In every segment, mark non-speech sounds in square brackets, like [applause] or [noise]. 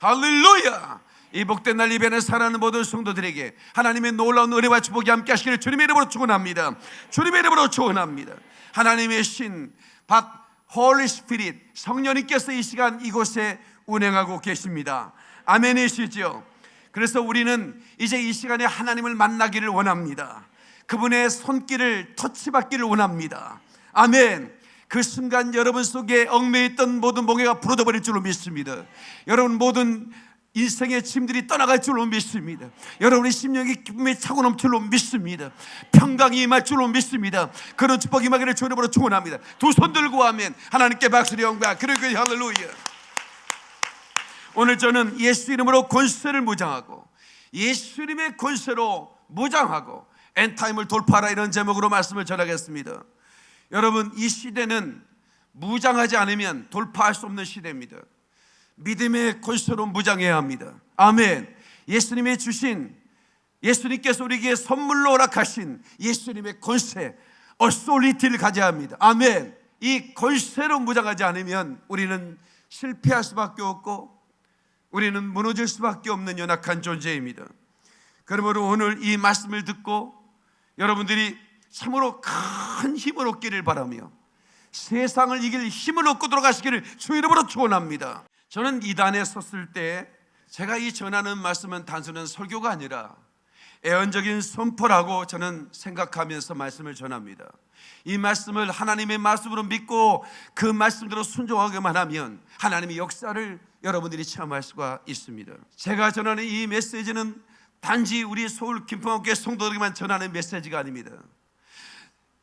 할렐루야! 이 복된 날 이변에 살아가는 모든 성도들에게 하나님의 놀라운 은혜와 축복이 함께 하시기를 주님의 이름으로 축원합니다. 주님의 이름으로 축원합니다. 하나님의 신 박 Holy Spirit 성령님께서 이 시간 이곳에 운행하고 계십니다. 아멘이시죠? 그래서 우리는 이제 이 시간에 하나님을 만나기를 원합니다. 그분의 손길을 터치받기를 원합니다. 아멘. 그 순간 여러분 속에 얽매있던 모든 멍에가 부러져 버릴 줄로 믿습니다. 여러분 모든 인생의 짐들이 떠나갈 줄로 믿습니다. 여러분의 심령이 기쁨에 차고 넘칠 줄로 믿습니다. 평강이 임할 줄로 믿습니다. 그런 축복이 임하기를 주님으로 축원합니다. 두 손 들고 하면 하나님께 박수를 영광 그리고 할렐루야. 오늘 저는 예수 이름으로 권세를 무장하고 예수 이름의 권세로 무장하고 엔타임을 돌파하라 이런 제목으로 말씀을 전하겠습니다. 여러분 이 시대는 무장하지 않으면 돌파할 수 없는 시대입니다. 믿음의 권세로 무장해야 합니다. 아멘. 예수님이 주신 예수님께서 우리에게 선물로 허락하신 예수님의 권세, 어소리티를 가져야 합니다. 아멘. 이 권세로 무장하지 않으면 우리는 실패할 수밖에 없고 우리는 무너질 수밖에 없는 연약한 존재입니다. 그러므로 오늘 이 말씀을 듣고 여러분들이 참으로 큰 힘을 얻기를 바라며 세상을 이길 힘을 얻고 들어가시기를 주 이름으로 축원합니다. 저는 이단에 섰을 때 제가 이 전하는 말씀은 단순한 설교가 아니라 애언적인 선포라고 저는 생각하면서 말씀을 전합니다. 이 말씀을 하나님의 말씀으로 믿고 그 말씀대로 순종하기만 하면 하나님의 역사를 여러분들이 체험할 수가 있습니다. 제가 전하는 이 메시지는 단지 우리 서울 김포교회 성도들에게만 전하는 메시지가 아닙니다.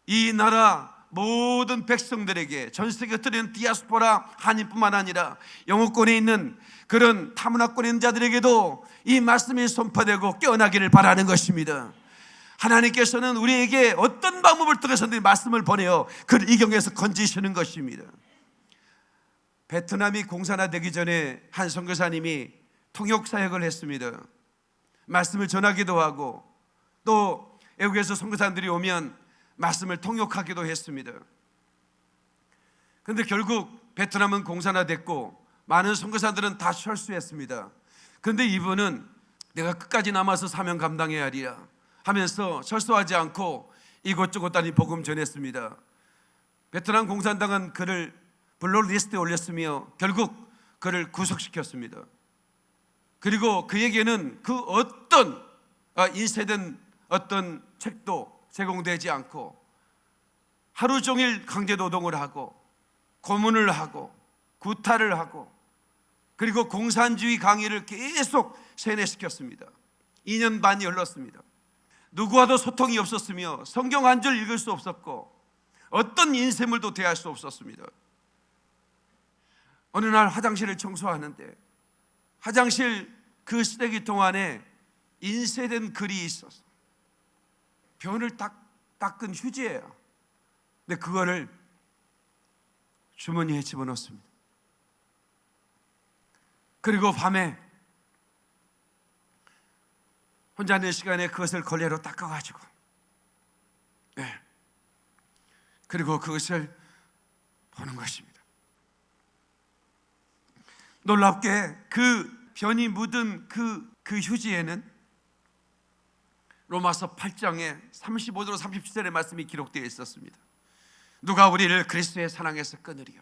이 나라 모든 백성들에게 전 세계 흩어진 디아스포라 한인뿐만 아니라 영어권에 있는 그런 타문화권에 있는 자들에게도 이 말씀이 선포되고 깨어나기를 바라는 것입니다. 하나님께서는 우리에게 어떤 방법을 통해서 말씀을 보내어 그를 이 경에서 건지시는 것입니다. 베트남이 공산화되기 전에 한 선교사님이 통역 사역을 했습니다. 말씀을 전하기도 하고 또 외국에서 선교사들이 오면 말씀을 통역하기도 했습니다. 그런데 결국 베트남은 공산화됐고 많은 선교사들은 다 철수했습니다. 그런데 이분은 내가 끝까지 남아서 사명 감당해야 하리라 하면서 철수하지 않고 이곳저곳 다니 복음 전했습니다. 베트남 공산당은 그를 블록리스트에 올렸으며 결국 그를 구속시켰습니다. 그리고 그에게는 그 어떤 아, 인쇄된 어떤 책도 제공되지 않고 하루 종일 강제 노동을 하고 고문을 하고 구타를 하고 그리고 공산주의 강의를 계속 세뇌시켰습니다. 2년 반이 흘렀습니다. 누구와도 소통이 없었으며 성경 한 줄 읽을 수 없었고 어떤 인쇄물도 대할 수 없었습니다. 어느 날 화장실을 청소하는데 화장실 그 쓰레기통 안에 인쇄된 글이 있어서 변을 딱 닦은 휴지예요. 근데 그거를 주머니에 집어넣습니다. 그리고 밤에 혼자 있는 시간에 그것을 걸레로 닦아가지고, 네. 그리고 그것을 보는 것입니다. 놀랍게 그 변이 묻은 그, 그 휴지에는 로마서 8장에 35절 37절의 말씀이 기록되어 있었습니다. 누가 우리를 그리스도의 사랑에서 끊으리요?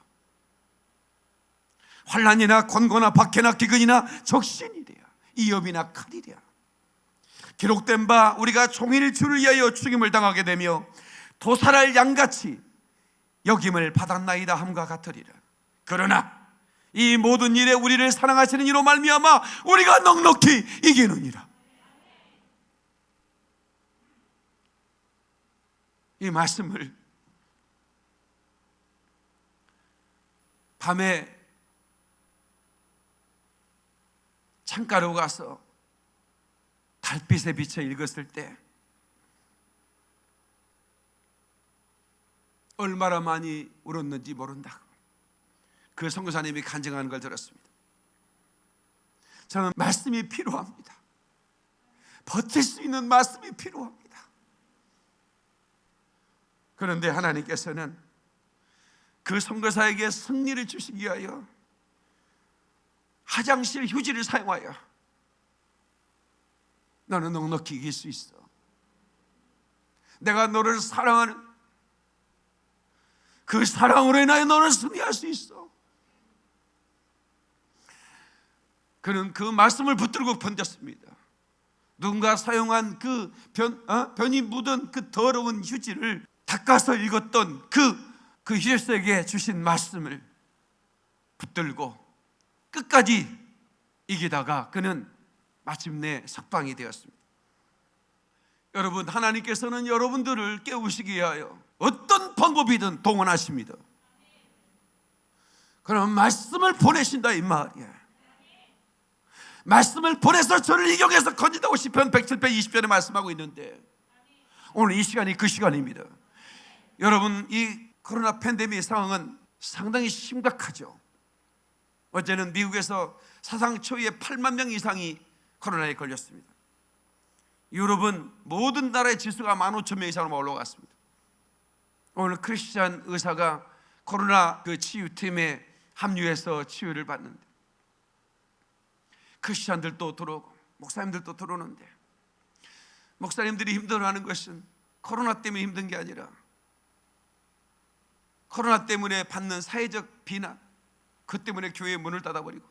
환란이나 권고나 박해나 기근이나 적신이랴 이업이나 칼이랴 기록된 바 우리가 종일 주를 위하여 죽임을 당하게 되며 도살할 양같이 여김을 받았나이다 함과 같으리라 그러나 이 모든 일에 우리를 사랑하시는 이로 말미암아 우리가 넉넉히 이기느니라 이 말씀을 밤에 창가로 가서 달빛에 비쳐 읽었을 때 얼마나 많이 울었는지 모른다고 그 선교사님이 간증하는 걸 들었습니다. 저는 말씀이 필요합니다. 버틸 수 있는 말씀이 필요합니다. 그런데 하나님께서는 그 선교사에게 승리를 주시기 위하여 화장실 휴지를 사용하여 너는 넉넉히 이길 수 있어. 내가 너를 사랑하는 그 사랑으로 인하여 너는 승리할 수 있어. 그는 그 말씀을 붙들고 번졌습니다. 누군가 사용한 그 변, 어? 변이 묻은 그 더러운 휴지를 닦아서 읽었던 그, 그 휴지에게 주신 말씀을 붙들고 끝까지 이기다가 그는 마침내 석방이 되었습니다. 여러분, 하나님께서는 여러분들을 깨우시기 위하여 어떤 방법이든 동원하십니다. 그럼 말씀을 보내신다 이 말이에요. 말씀을 보내서 저를 이경에서 건진다고 시편 107편 20편에 말씀하고 있는데 오늘 이 시간이 그 시간입니다. 여러분 이 코로나 팬데믹 상황은 상당히 심각하죠. 어제는 미국에서 사상 초유의 8만 명 이상이 코로나에 걸렸습니다. 유럽은 모든 나라의 지수가 15,000명 이상으로 올라갔습니다. 오늘 크리스찬 의사가 코로나 그 치유팀에 합류해서 치유를 받는데 크리스찬들도 들어오고 목사님들도 들어오는데 목사님들이 힘들어하는 것은 코로나 때문에 힘든 게 아니라 코로나 때문에 받는 사회적 비난 그 때문에 교회의 문을 닫아버리고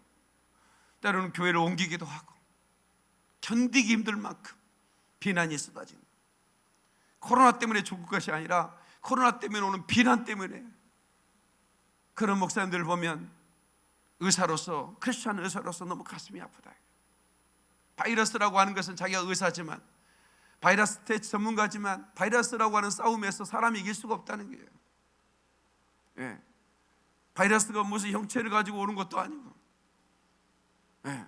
때로는 교회를 옮기기도 하고 견디기 힘들 만큼 비난이 쏟아진 코로나 때문에 죽을 것이 아니라 코로나 때문에 오는 비난 때문에 그런 목사님들을 보면 의사로서 크리스천 의사로서 너무 가슴이 아프다. 바이러스라고 하는 것은 자기가 의사지만 바이러스 테스트 전문가지만 바이러스라고 하는 싸움에서 사람이 이길 수가 없다는 거예요. 예. 바이러스가 무슨 형체를 가지고 오는 것도 아니고. 예.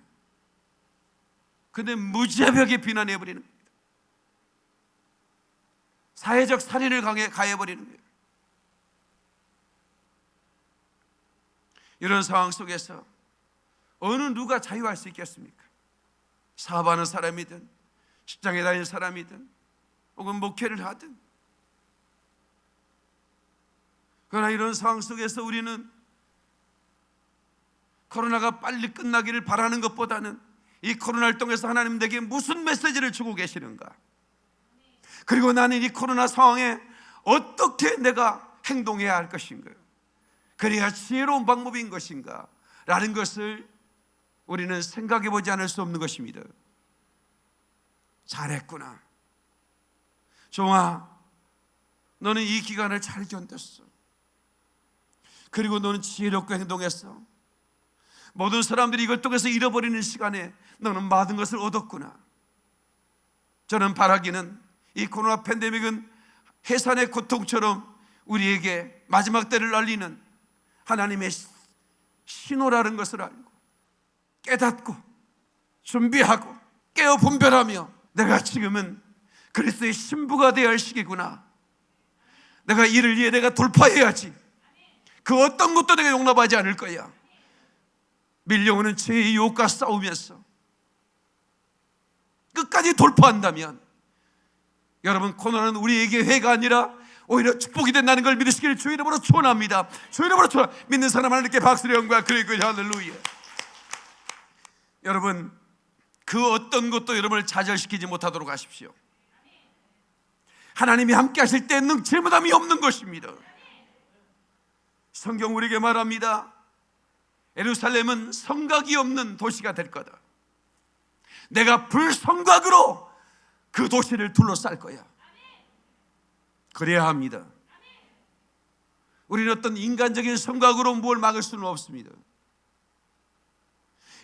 근데 무자벽에 비난해 버리는 겁니다. 사회적 살인을 가해 버리는 거예요. 이런 상황 속에서 어느 누가 자유할 수 있겠습니까? 사업하는 사람이든 직장에 다니는 사람이든 혹은 목회를 하든 그러나 이런 상황 속에서 우리는 코로나가 빨리 끝나기를 바라는 것보다는 이 코로나를 통해서 하나님 내게 무슨 메시지를 주고 계시는가 그리고 나는 이 코로나 상황에 어떻게 내가 행동해야 할 것인가요? 그래야 지혜로운 방법인 것인가? 라는 것을 우리는 생각해 보지 않을 수 없는 것입니다. 잘했구나. 종아, 너는 이 기간을 잘 견뎠어. 그리고 너는 지혜롭게 행동했어. 모든 사람들이 이걸 통해서 잃어버리는 시간에 너는 많은 것을 얻었구나. 저는 바라기는 이 코로나 팬데믹은 해산의 고통처럼 우리에게 마지막 때를 알리는 하나님의 신호라는 것을 알고 깨닫고 준비하고 깨어 분별하며 내가 지금은 그리스도의 신부가 되어야 할 시기구나. 내가 이를 위해 내가 돌파해야지. 그 어떤 것도 내가 용납하지 않을 거야. 밀려오는 죄의 유혹과 싸우면서 끝까지 돌파한다면 여러분 코로나는 우리에게 회가 아니라 오히려 축복이 된다는 걸 믿으시기를 주 이름으로 축원합니다. 주 이름으로 축원. 믿는 사람 하나님께 박수를 영과 그리고 할렐루야. 여러분 그 어떤 것도 여러분을 좌절시키지 못하도록 하십시오. 하나님이 함께 하실 때 능체무담이 없는 것입니다. 성경 우리에게 말합니다. 에루살렘은 성곽이 없는 도시가 될 거다. 내가 불성곽으로 그 도시를 둘러쌀 거야. 그래야 합니다. 우리는 어떤 인간적인 성곽으로 뭘 막을 수는 없습니다.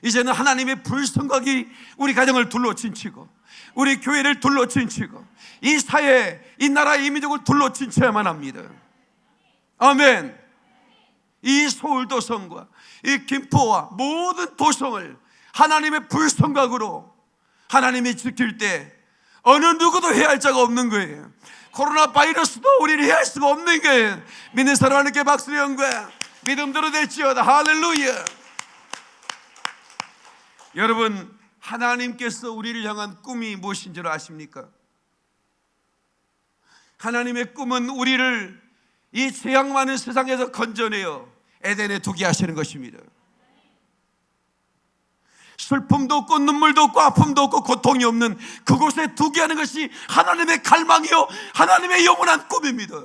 이제는 하나님의 불성곽이 우리 가정을 둘러 진치고 우리 교회를 둘러 진치고 이 사회, 이 나라, 이 민족을 둘러 진쳐야만 합니다. 아멘. 이 서울 도성과 이 김포와 모든 도성을 하나님의 불성곽으로 하나님이 지킬 때 어느 누구도 해야 할 자가 없는 거예요. 코로나 바이러스도 우리를 해할 수가 없는 거예요. 믿는 사람 하나님께 박수를 연거야. 믿음대로 될지어다. 할렐루야. 여러분, 하나님께서 우리를 향한 꿈이 무엇인 줄 아십니까? 하나님의 꿈은 우리를 이 죄악 많은 세상에서 건져내어 에덴에 두게 하시는 것입니다. 슬픔도 없고 눈물도 없고 아픔도 없고 고통이 없는 그곳에 두게 하는 것이 하나님의 갈망이요 하나님의 영원한 꿈입니다.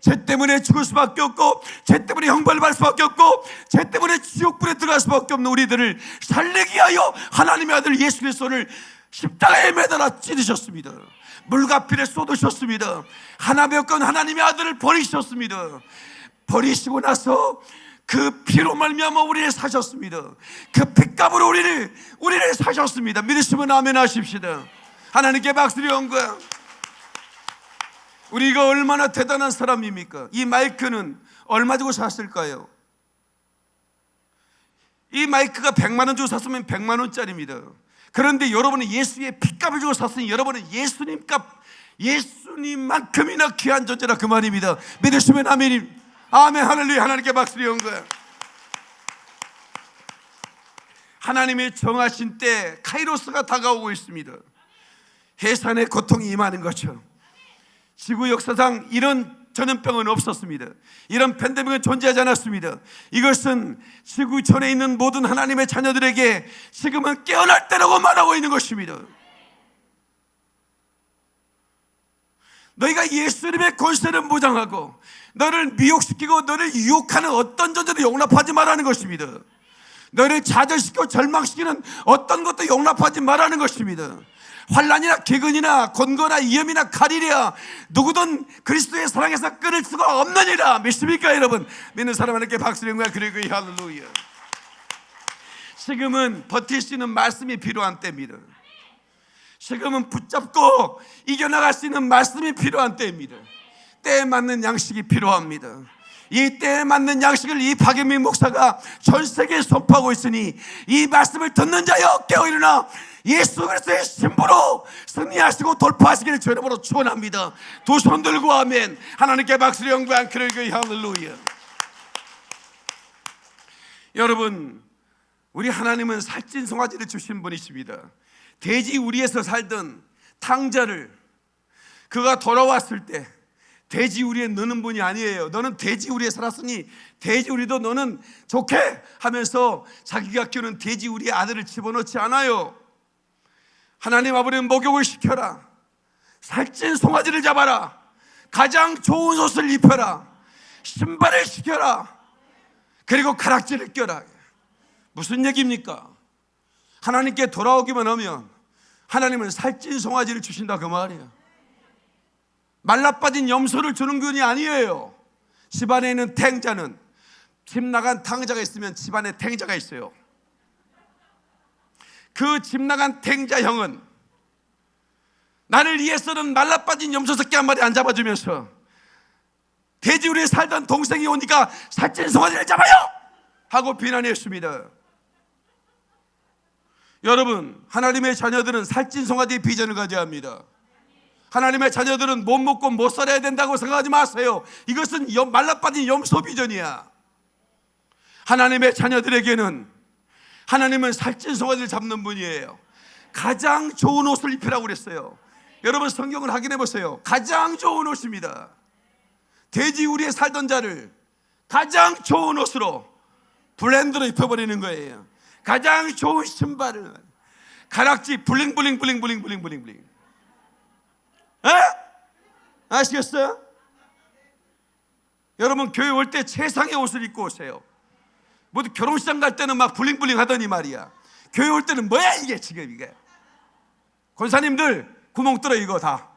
죄 때문에 죽을 수밖에 없고 죄 때문에 형벌을 받을 수밖에 없고 죄 때문에 지옥불에 들어갈 수밖에 없는 우리들을 살리기 위하여 하나님의 아들 예수 그리스도를 십자가에 매달아 찌르셨습니다. 물과 피를 쏟으셨습니다. 하나님의 건 하나님의 아들을 버리셨습니다. 버리시고 나서 그 피로 말미암아 우리를 사셨습니다. 그 핏값으로 우리를 우리를 사셨습니다. 믿으시면 아멘 하십시다. 하나님께 박수를 온 거야. 우리가 얼마나 대단한 사람입니까? 이 마이크는 얼마 주고 샀을까요? 이 마이크가 100만 원 주고 샀으면 100만 원짜리입니다. 그런데 여러분은 예수의 핏값을 주고 샀으니 여러분은 예수님 값, 예수님만큼이나 귀한 존재라 그 말입니다. 믿으시면 아멘. 아멘 할렐루야 하나님께 박수를 온 거야. 하나님의 정하신 때 카이로스가 다가오고 있습니다. 해산의 고통이 임하는 거죠. 지구 역사상 이런 전염병은 없었습니다. 이런 팬데믹은 존재하지 않았습니다. 이것은 지구 전에 있는 모든 하나님의 자녀들에게 지금은 깨어날 때라고 말하고 있는 것입니다. 너희가 예수님의 권세를 무장하고 너를 미혹시키고 너를 유혹하는 어떤 존재도 용납하지 말라는 것입니다. 너를 좌절시키고 절망시키는 어떤 것도 용납하지 말라는 것입니다. 환란이나 기근이나 곤고나 위험이나 칼이랴 누구든 그리스도의 사랑에서 끊을 수가 없느니라. 믿습니까 여러분? 믿는 사람 에게 박수를 거야. 그리고 할렐루야. 지금은 버틸 수 있는 말씀이 필요한 때입니다. 지금은 붙잡고 이겨나갈 수 있는 말씀이 필요한 때입니다. 때에 맞는 양식이 필요합니다. 이 때에 맞는 양식을 이 박예민 목사가 전 세계에 선포하고 있으니 이 말씀을 듣는 자여 깨어 일어나 예수 그리스도의 신부로 승리하시고 돌파하시기를 주 이름으로 축원합니다. 두 손 들고 아멘. 하나님께 박수를 영광 그를 그 할렐루야. 여러분 우리 하나님은 살찐 송아지를 주신 분이십니다. 돼지 우리에서 살던 탕자를 그가 돌아왔을 때 돼지 우리에 넣는 분이 아니에요. 너는 돼지 우리에 살았으니 돼지 우리도 너는 좋게 하면서 자기가 키우는 돼지 우리의 아들을 집어넣지 않아요. 하나님 아버지는 목욕을 시켜라. 살찐 송아지를 잡아라. 가장 좋은 옷을 입혀라. 신발을 시켜라. 그리고 가락지를 껴라. 무슨 얘기입니까? 하나님께 돌아오기만 하면 하나님은 살찐 송아지를 주신다 그 말이에요. 말라 빠진 염소를 주는 분이 아니에요. 집안에 있는 탱자는 집 나간 탕자가 있으면 집안에 탱자가 있어요. 그 집 나간 탱자 형은 나를 위해서는 말라빠진 염소 새끼 한 마리 안 잡아주면서 돼지우리에 살던 동생이 오니까 살찐 송아지를 잡아요! 하고 비난했습니다. 여러분, 하나님의 자녀들은 살찐 송아지의 비전을 가져야 합니다. 하나님의 자녀들은 못 먹고 못 살아야 된다고 생각하지 마세요. 이것은 말라빠진 염소 비전이야. 하나님의 자녀들에게는 하나님은 살찐 송아지를 잡는 분이에요. 가장 좋은 옷을 입히라고 그랬어요. 여러분 성경을 확인해 보세요. 가장 좋은 옷입니다. 돼지 우리에 살던 자를 가장 좋은 옷으로 블렌드로 입혀버리는 거예요. 가장 좋은 신발을 가락지 bling bling bling bling bling bling bling 에? 아시겠어요? 여러분 교회 올 때 최상의 옷을 입고 오세요. 모두 결혼식장 갈 때는 막 bling bling 하더니 말이야. 교회 올 때는 뭐야 이게 지금 이게. 권사님들 구멍 뚫어 이거 다.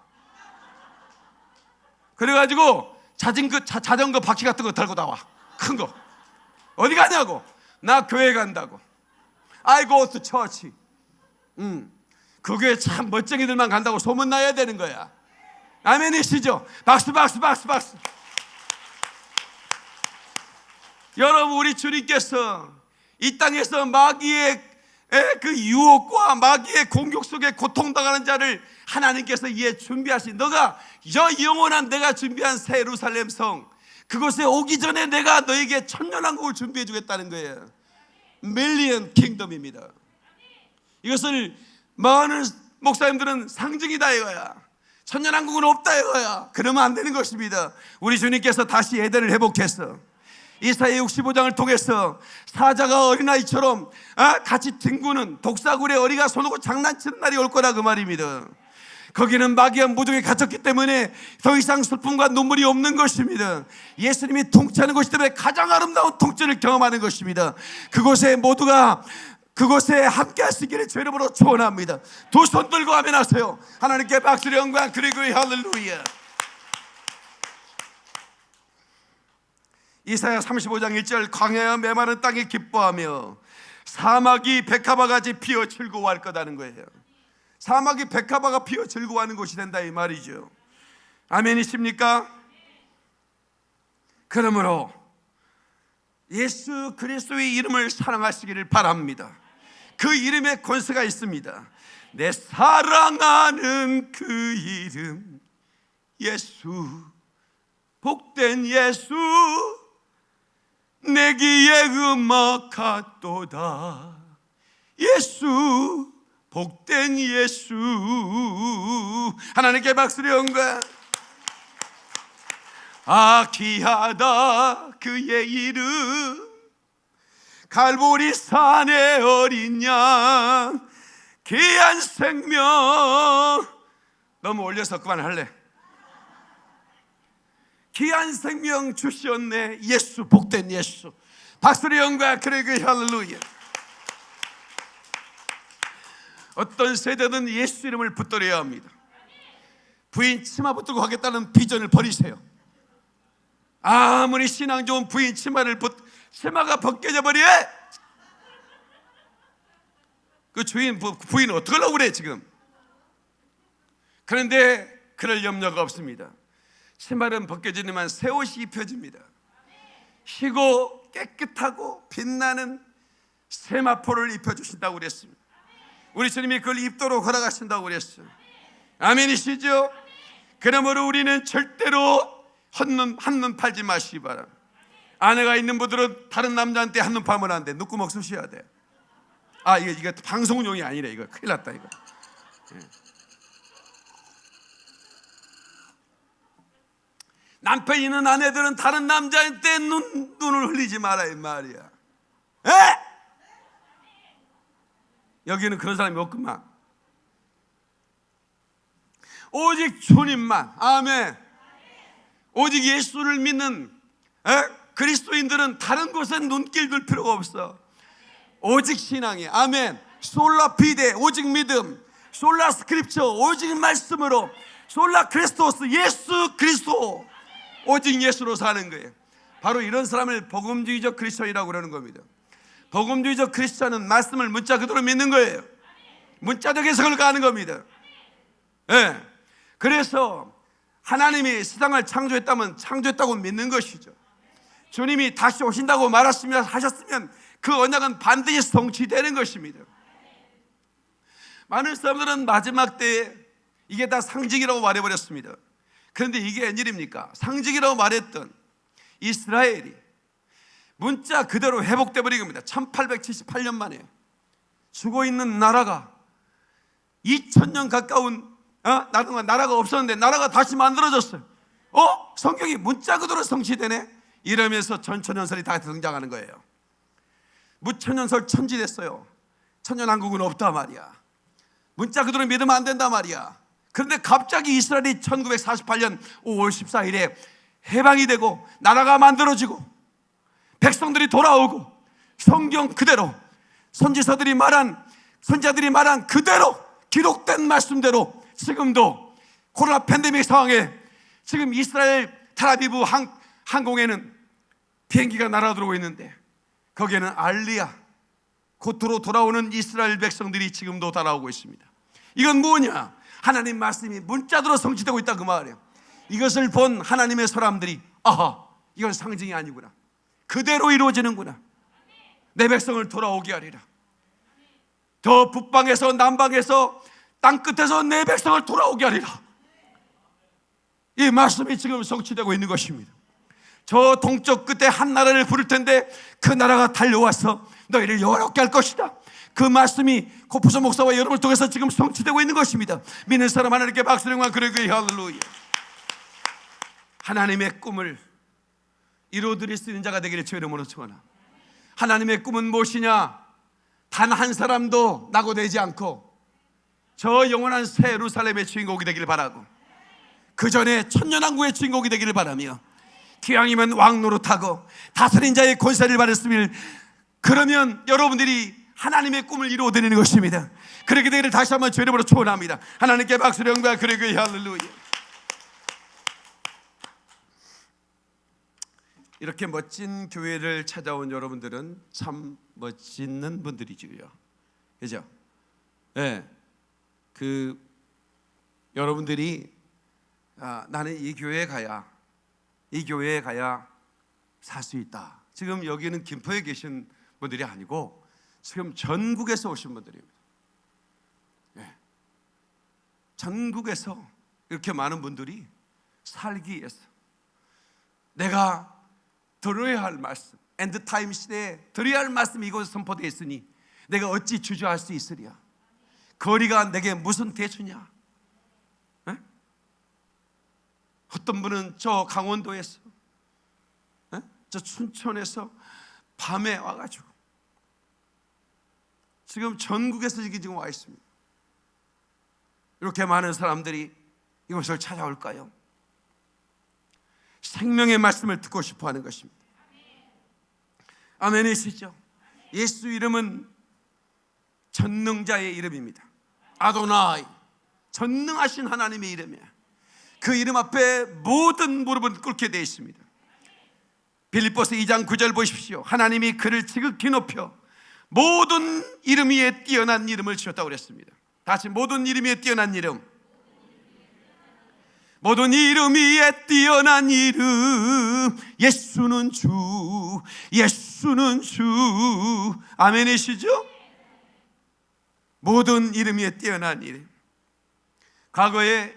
그래가지고 자전거, 자, 자전거 바퀴 같은 거 달고 나와. 큰 거. 어디 가냐고. 나 교회 간다고. I go to church. 음. 그 교회 참 멋쟁이들만 간다고 소문나야 되는 거야. 아멘이시죠? 박수, 박수, 박수, 박수. 여러분, 우리 주님께서 이 땅에서 마귀의 그 유혹과 마귀의 공격 속에 고통당하는 자를 하나님께서 이에 준비하신 너가 저 영원한 내가 준비한 새 예루살렘 성 그곳에 오기 전에 내가 너에게 천년왕국을 준비해 주겠다는 거예요. 밀리언 킹덤입니다. 이것을 많은 목사님들은 상징이다 이거야. 천년왕국은 없다 이거야. 그러면 안 되는 것입니다. 우리 주님께서 다시 에덴을 회복해서 이사야 65장을 통해서 사자가 어린아이처럼 아, 같이 뒹구는 독사굴에 어리가 손오고 장난치는 날이 올 거라 그 말입니다. 거기는 마귀한 무덤에 갇혔기 때문에 더 이상 슬픔과 눈물이 없는 것입니다. 예수님이 통치하는 것이 때문에 가장 아름다운 통치를 경험하는 것입니다. 그곳에 모두가 그곳에 함께 하시기를 주 이름으로 축원합니다. 두 손 들고 하면 하세요. 하나님께 박수를 영광 그리고 할렐루야. 이사야 35장 1절 광야와 메마른 땅이 기뻐하며 사막이 백합화같이 피어 즐거워할 거다는 거예요. 사막이 백합화가 피어 즐거워하는 곳이 된다 이 말이죠. 아멘이십니까? 그러므로 예수 그리스도의 이름을 사랑하시기를 바랍니다. 그 이름에 권세가 있습니다. 내 사랑하는 그 이름 예수 복된 예수 내기에 음악하도다. 예수 복된 예수. 하나님께 박수를 연가 아 귀하다 그의 이름. 갈보리 산의 어린 양. 귀한 생명. 너무 올려서 그만 할래 귀한 생명 주셨네. 예수 복된 예수. 박수리 영과 그레그 할렐루야. 어떤 세대는 예수 이름을 붙들어야 합니다. 부인 치마 붙들고 가겠다는 비전을 버리세요. 아무리 신앙 좋은 부인 치마를 벗 치마가 벗겨져 버려! 그 주인 부- 부인 어떡하려고 그래 지금? 그런데 그럴 염려가 없습니다 치마는 벗겨지지만 새 옷이 입혀집니다 희고 깨끗하고 빛나는 세마포를 입혀주신다고 그랬습니다 우리 주님이 그걸 입도록 허락하신다고 그랬어요 아멘이시죠? 그러므로 우리는 절대로 한눈 한눈 팔지 마시기 바랍니다 아내가 있는 분들은 다른 남자한테 한눈 팔면 안 돼. 눈구멍 쑤셔야 돼. 아, 이거, 이거 방송용이 아니래. 이거 큰일 났다, 이거. 예. 남편 있는 아내들은 다른 남자한테 눈, 눈을 흘리지 마라, 이 말이야. 에? 여기는 그런 사람이 없구만. 오직 주님만. 아멘. 오직 예수를 믿는 에? 그리스도인들은 다른 곳에 눈길 둘 필요가 없어. 오직 신앙이 아멘. Sola fide 오직 믿음. Sola Scriptura 오직 말씀으로. Sola Christus 예수 그리스도 오직 예수로 사는 거예요. 바로 이런 사람을 복음주의적 크리스천이라고 그러는 겁니다. 복음주의적 크리스천은 말씀을 문자 그대로 믿는 거예요. 문자적 해석을 가는 겁니다. 예. 그래서 하나님이 세상을 창조했다면 창조했다고 믿는 것이죠. 주님이 다시 오신다고 말하시면 하셨으면 그 언약은 반드시 성취되는 것입니다. 많은 사람들은 마지막 때에 이게 다 상징이라고 말해버렸습니다. 그런데 이게 웬일입니까? 상징이라고 말했던 이스라엘이 문자 그대로 회복돼 버린 겁니다. 1878년 만에 죽어 있는 나라가 2000년 가까운 어? 나라가, 없었는데 나라가 다시 만들어졌어요. 어? 성경이 문자 그대로 성취되네? 이러면서 전천연설이 다 등장하는 거예요. 무천연설 천지 됐어요. 천년왕국은 없다 말이야. 문자 그대로 믿으면 안 된다 말이야. 그런데 갑자기 이스라엘이 1948년 5월 14일에 해방이 되고 나라가 만들어지고 백성들이 돌아오고 성경 그대로 선지서들이 말한 선자들이 말한 그대로 기록된 말씀대로 지금도 코로나 팬데믹 상황에 지금 이스라엘 텔아비브 항, 항공에는 비행기가 날아들어오고 있는데 거기에는 알리야 곧으로 돌아오는 이스라엘 백성들이 지금도 따라오고 있습니다. 이건 뭐냐? 하나님 말씀이 문자대로 성취되고 있다 그 말이에요. 이것을 본 하나님의 사람들이 아하 이건 상징이 아니구나. 그대로 이루어지는구나. 내 백성을 돌아오게 하리라. 더 북방에서 남방에서 땅 끝에서 내 백성을 돌아오게 하리라. 이 말씀이 지금 성취되고 있는 것입니다. 저 동쪽 끝에 한 나라를 부를 텐데 그 나라가 달려와서 너희를 영원롭게 할 것이다. 그 말씀이 코프소 목사와 여러분을 통해서 지금 성취되고 있는 것입니다. 믿는 사람 하나님께 박수령만 그러게 할렐루야. 하나님의 꿈을 이루어드릴 수 있는 자가 되기를 주 이름으로 축원합니다. 하나님의 꿈은 무엇이냐? 단 한 사람도 낙오되지 않고 저 영원한 새 예루살렘의 주인공이 되기를 바라고 그 전에 천년왕국의 주인공이 되기를 바라며 기왕이면 왕 노릇하고 다스린 자의 권세를 받았으면 그러면 여러분들이 하나님의 꿈을 이루어드리는 것입니다. 그렇게 되기를 다시 한번 주 이름으로 축원합니다. 하나님께 박수를 영광 그리고 할렐루야. 이렇게 멋진 교회를 찾아온 여러분들은 참 멋있는 분들이지요. 그죠? 예. 네. 그 여러분들이 아, 나는 이 교회에 가야 이 교회에 가야 살 수 있다. 지금 여기는 김포에 계신 분들이 아니고 지금 전국에서 오신 분들입니다. 예. 전국에서 이렇게 많은 분들이 살기 위해서 내가 들어야 할 말씀, end time 시대에 들어야 할 말씀이 이곳에 선포되어 있으니 내가 어찌 주저할 수 있으랴. 거리가 내게 무슨 대수냐? 에? 어떤 분은 저 강원도에서, 에? 저 춘천에서 밤에 와가지고 지금 전국에서 이게 지금 와 있습니다. 이렇게 많은 사람들이 이곳을 찾아올까요? 생명의 말씀을 듣고 싶어 하는 것입니다. 아멘이시죠? 예수 이름은 전능자의 이름입니다. 아도나이 전능하신 하나님의 이름이에요. 그 이름 앞에 모든 무릎은 꿇게 되어 있습니다. 빌립보서 2장 9절 보십시오. 하나님이 그를 지극히 높여 모든 이름 위에 뛰어난 이름을 주셨다고 그랬습니다. 다시 모든 이름 위에 뛰어난 이름. 모든 이름 위에 뛰어난 이름 예수는 주 예수는 주 아멘이시죠? 모든 이름 위에 뛰어난 이름 과거에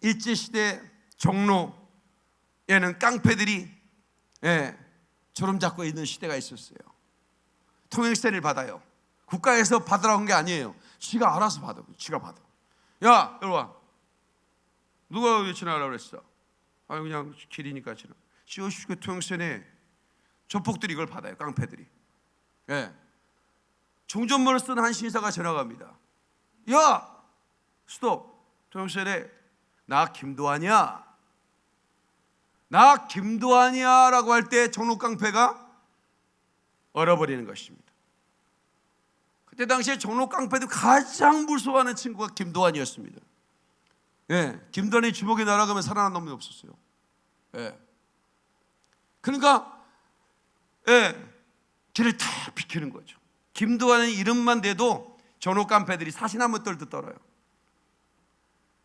일제시대 종로에는 깡패들이 예, 주름 잡고 있는 시대가 있었어요 통행세를 받아요 국가에서 받으라고 한 게 아니에요 지가 알아서 받아 지가 받아 야와 누가 왜 지나가라고 그랬어? 아 그냥 길이니까 지나. 시오시고 통영선에 조폭들이 이걸 받아요. 깡패들이. 예. 종전문을 쓴 한 신사가 지나갑니다. 야, 스톱. 통영선에 나 김도환이야. 나 김도환이야 라고 할때 종로 깡패가 얼어버리는 것입니다. 그때 당시에 종로 깡패들 가장 무서워하는 친구가 김도환이었습니다. 예, 김단의 주먹에 날아가면 살아난 놈이 없었어요. 예. 그러니까 예, 길을 다 비키는 거죠. 김도환의 이름만 대도 전호 깡패들이 사시나무 떨듯 떨어요.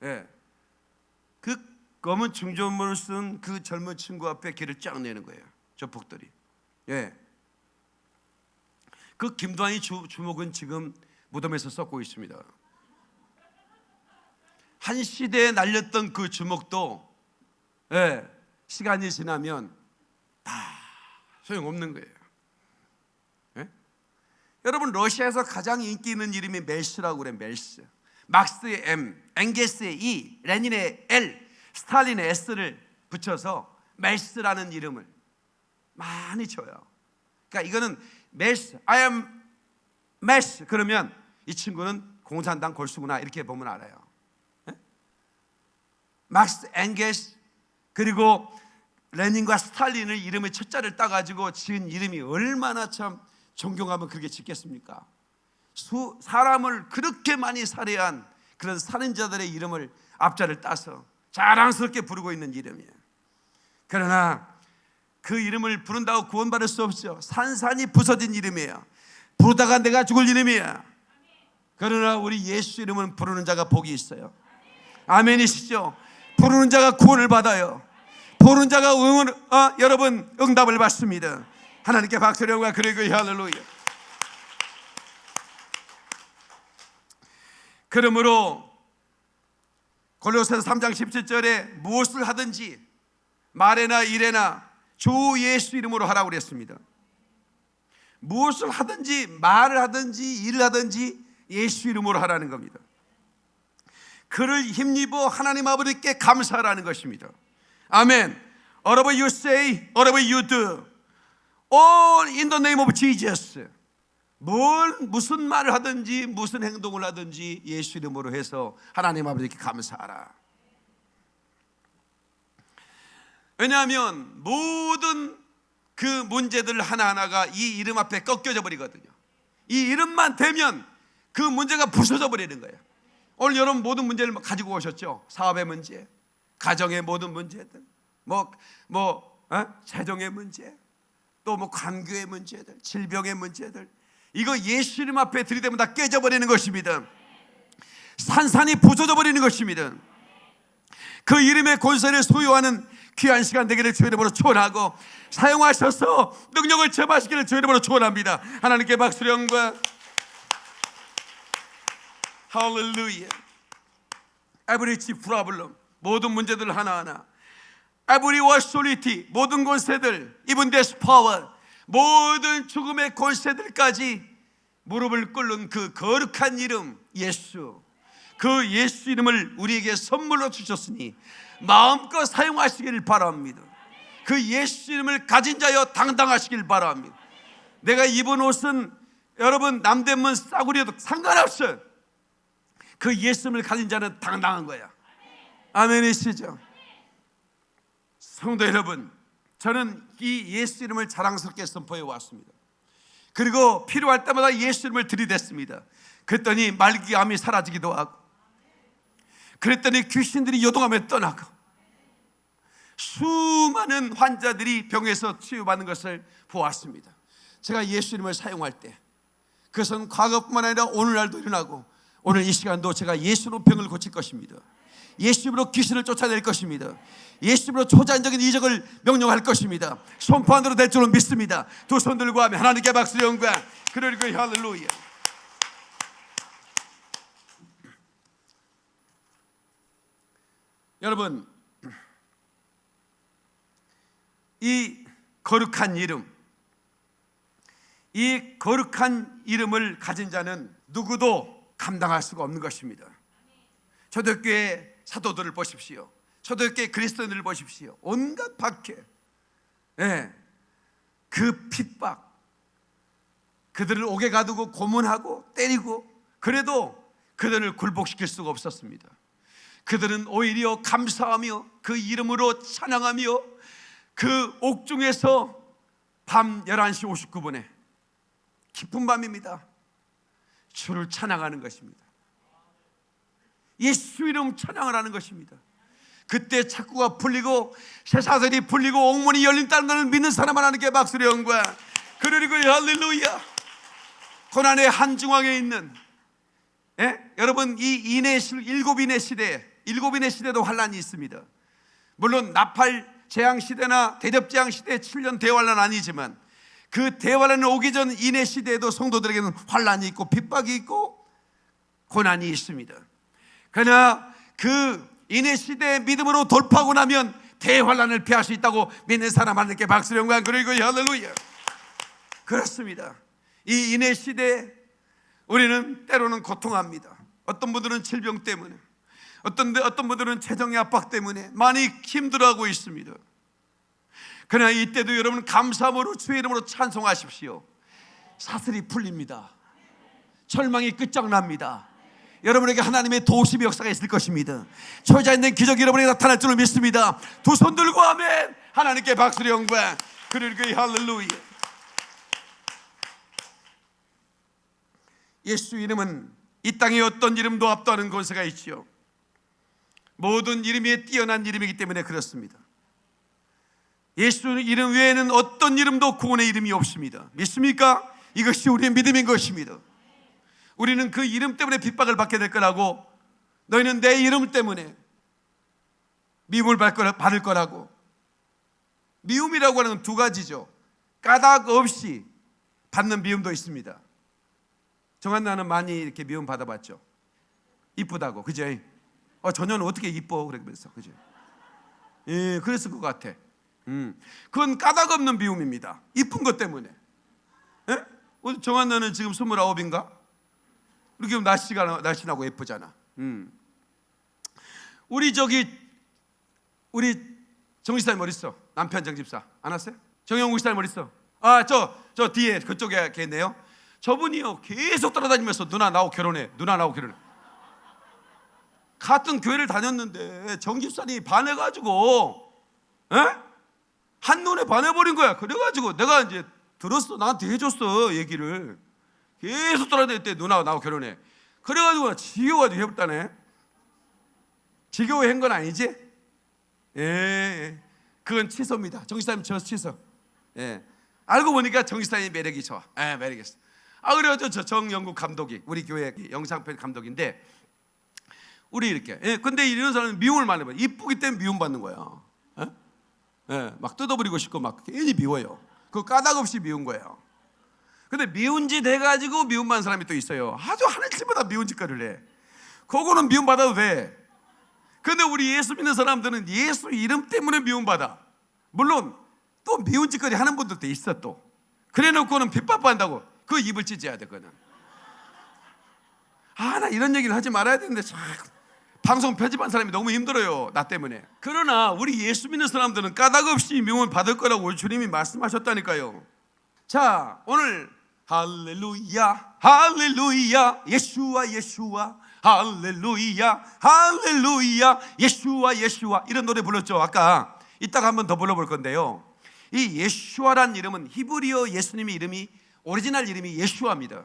예. 그 검은 중전문을 쓴 그 젊은 친구 앞에 길을 쫙 내는 거예요. 저 폭들이. 예. 그 김도환의 주, 주먹은 지금 무덤에서 썩고 있습니다. 한 시대에 날렸던 그 주먹도 예, 시간이 지나면 다 소용없는 거예요. 예? 여러분 러시아에서 가장 인기 있는 이름이 멜스라고 그래 멜스. 막스의 M, 엥게스의 E, 레닌의 L, 스탈린의 S를 붙여서 멜스라는 이름을 많이 줘요. 그러니까 이거는 멜스, I am 멜스 그러면 이 친구는 공산당 골수구나 이렇게 보면 알아요. 막스 엥게스 그리고 레닌과 스탈린을 이름의 첫자를 따가지고 지은 이름이 얼마나 참 존경하면 그렇게 짓겠습니까? 수, 사람을 그렇게 많이 살해한 그런 살인자들의 이름을 앞자를 따서 자랑스럽게 부르고 있는 이름이에요. 그러나 그 이름을 부른다고 구원받을 수 없죠. 산산이 부서진 이름이에요. 부르다가 내가 죽을 이름이야. 그러나 우리 예수 이름은 부르는 자가 복이 있어요. 아멘이시죠? 부르는 자가 구원을 받아요. 부르는 자가 응원, 어, 여러분 응답을 받습니다. 하나님께 박수령과 그리고 할렐루야. 그러므로 골로새서 3장 17절에 무엇을 하든지 말에나 일에나 주 예수 이름으로 하라고 그랬습니다. 무엇을 하든지 말을 하든지 일을 하든지 예수 이름으로 하라는 겁니다. 그를 힘입어 하나님 아버지께 감사하라는 것입니다. 아멘. whatever you say, whatever you do, all in the name of Jesus. 뭘 무슨 말을 하든지 무슨 행동을 하든지 예수 이름으로 해서 하나님 아버지께 감사하라. 왜냐하면 모든 그 문제들 하나하나가 이 이름 앞에 꺾여져 버리거든요. 이 이름만 되면 그 문제가 부서져 버리는 거예요. 오늘 여러분 모든 문제를 가지고 오셨죠. 사업의 문제, 가정의 모든 문제들, 뭐, 뭐, 어? 재정의 문제, 또 뭐 관계의 문제들, 질병의 문제들. 이거 예수 이름 앞에 들이대면 다 깨져버리는 것입니다. 산산이 부서져 버리는 것입니다. 그 이름의 권세를 소유하는 귀한 시간 되기를 주의 이름으로 축원하고 사용하셔서 능력을 제마시기를 주의 이름으로 축원합니다. 하나님께 영광. 할렐루야. Every problem 모든 문제들 하나하나 Every authority 모든 권세들 Even this power 모든 죽음의 권세들까지 무릎을 꿇는 그 거룩한 이름 예수 그 예수 이름을 우리에게 선물로 주셨으니 마음껏 사용하시기를 바랍니다 그 예수 이름을 가진 자여 당당하시길 바랍니다 내가 입은 옷은 여러분 남대문 싸구려도 상관없어요 그 예수님을 가진 자는 당당한 거야. 아멘이시죠? 성도 여러분, 저는 이 예수 이름을 자랑스럽게 선포해 왔습니다. 그리고 필요할 때마다 예수 이름을 들이댔습니다. 그랬더니 말기암이 사라지기도 하고, 그랬더니 귀신들이 요동하며 떠나고, 수많은 환자들이 병에서 치유받는 것을 보았습니다. 제가 예수 이름을 사용할 때, 그것은 과거뿐만 아니라 오늘날도 일어나고 오늘 이 시간도 제가 예수로 병을 고칠 것입니다. 예수로 귀신을 쫓아낼 것입니다. 예수로 초자연적인 이적을 명령할 것입니다. 손판으로 될 줄은 믿습니다. 두 손 들고 하면 하나님께 박수 영광. 그리고 할렐루야. 여러분 이 거룩한 이름 이 거룩한 이름을 가진 자는 누구도 감당할 수가 없는 것입니다. 초대교회 사도들을 보십시오. 초대교회 그리스도인들을 보십시오. 온갖 박해, 예, 그 핍박, 그들을 옥에 가두고 고문하고 때리고 그래도 그들을 굴복시킬 수가 없었습니다. 그들은 오히려 감사하며 그 이름으로 찬양하며 그 옥중에서 밤 11시 59분에 깊은 밤입니다. 주를 찬양하는 것입니다. 예수 이름 찬양을 하는 것입니다. 그때 착구가 풀리고 새사슬이 풀리고 옥문이 열린다는 것을 믿는 사람 하나님께 박수를 영과 그리고 할렐루야 고난의 한중앙에 있는 예? 여러분 이 인의 일곱 인의 시대 일곱 인의 시대도 환란이 있습니다. 물론 나팔 재앙 시대나 대접 재앙 시대 7년 대환란 아니지만 그 대환란이 오기 전 인해 시대에도 성도들에게는 환란이 있고 핍박이 있고 고난이 있습니다. 그러나 그 인해 시대 믿음으로 돌파하고 나면 대환란을 피할 수 있다고 믿는 사람 하나님께 박수 영광 그리고 할렐루야. 그렇습니다. 이 인해 시대 우리는 때로는 고통합니다. 어떤 분들은 질병 때문에 어떤 어떤 분들은 재정의 압박 때문에 많이 힘들어하고 있습니다. 그러나 이때도 여러분 감사함으로 주의 이름으로 찬송하십시오. 사슬이 풀립니다. 절망이 끝장납니다. 여러분에게 하나님의 도우심의 역사가 있을 것입니다. 초자 있는 기적이 여러분에게 나타날 줄을 믿습니다. 두 손 들고 아멘. 하나님께 박수를 영광. 그리고 할렐루야. 예수 이름은 이 땅에 어떤 이름도 압도하는 권세가 있지요. 모든 이름이 뛰어난 이름이기 때문에 그렇습니다. 예수 이름 외에는 어떤 이름도 구원의 이름이 없습니다. 믿습니까? 이것이 우리의 믿음인 것입니다. 우리는 그 이름 때문에 핍박을 받게 될 거라고 너희는 내 이름 때문에 미움을 받을 거라고 미움이라고 하는 두 가지죠. 까닭 없이 받는 미움도 있습니다. 정한 나는 많이 이렇게 미움 받아봤죠. 이쁘다고, 그죠? 어, 전혀는 어떻게 이뻐? 그러면서, 그죠? 예, 그랬을 것 같아. 음, 그건 까닭 없는 비움입니다. 이쁜 것 때문에. 예? 정한나는 지금 29인가? 이렇게 날씨가 날씬하고 예쁘잖아. 음. 우리 저기 우리 정집사님 어디 있어? 남편 정집사 안 왔어요? 정영국 집사님 어디 있어? 아저 저 뒤에 그쪽에 계네요. 저분이요 계속 따라다니면서 누나 나하고 결혼해. 누나 나하고 결혼해. 같은 교회를 다녔는데 정집사님이 반해가지고 에? 한눈에 반해버린 거야. 그래가지고 내가 이제 들었어. 나한테 해줬어 얘기를. 계속 따라다녔대 누나하고 나하고 결혼해. 그래가지고 지겨워가지고 해봤다네. 지겨워 한건 아니지? 예, 예. 그건 취소입니다. 정기사님 저 취소. 예. 알고 보니까 정기사님 매력이 좋아. 예, 매력이 있어. 아 그래가지고 저 정영국 감독이 우리 교회 영상편 감독인데 우리 이렇게. 예, 근데 이런 사람은 미움을 많이 받아. 이쁘기 때문에 미움 받는 거야. 예? 예, 막 뜯어버리고 싶고 막 괜히 미워요. 그 까닭 없이 미운 거예요. 근데 미운 짓 해가지고 미움 받는 사람이 또 있어요. 아주 하는 짓보다 미운 짓거리를 해. 그거는 미움 받아도 돼. 근데 우리 예수 믿는 사람들은 예수 이름 때문에 미움받아. 물론 또 미운 짓거리 하는 분들도 있어 또. 그래 놓고는 핍박받는다고 그 입을 찢어야 돼 그거는. 아 나 이런 얘기를 하지 말아야 되는데 참 방송 편집한 사람이 너무 힘들어요 나 때문에. 그러나 우리 예수 믿는 사람들은 까닭 없이 미움을 받을 거라고 주님이 말씀하셨다니까요. 자 오늘 할렐루야 할렐루야 예수와 예수와 할렐루야 할렐루야 예수와 예수와 이런 노래 불렀죠 아까 이따가 한번 더 불러볼 건데요 이 예수와란 이름은 히브리어 예수님의 이름이 오리지널 이름이 예슈아입니다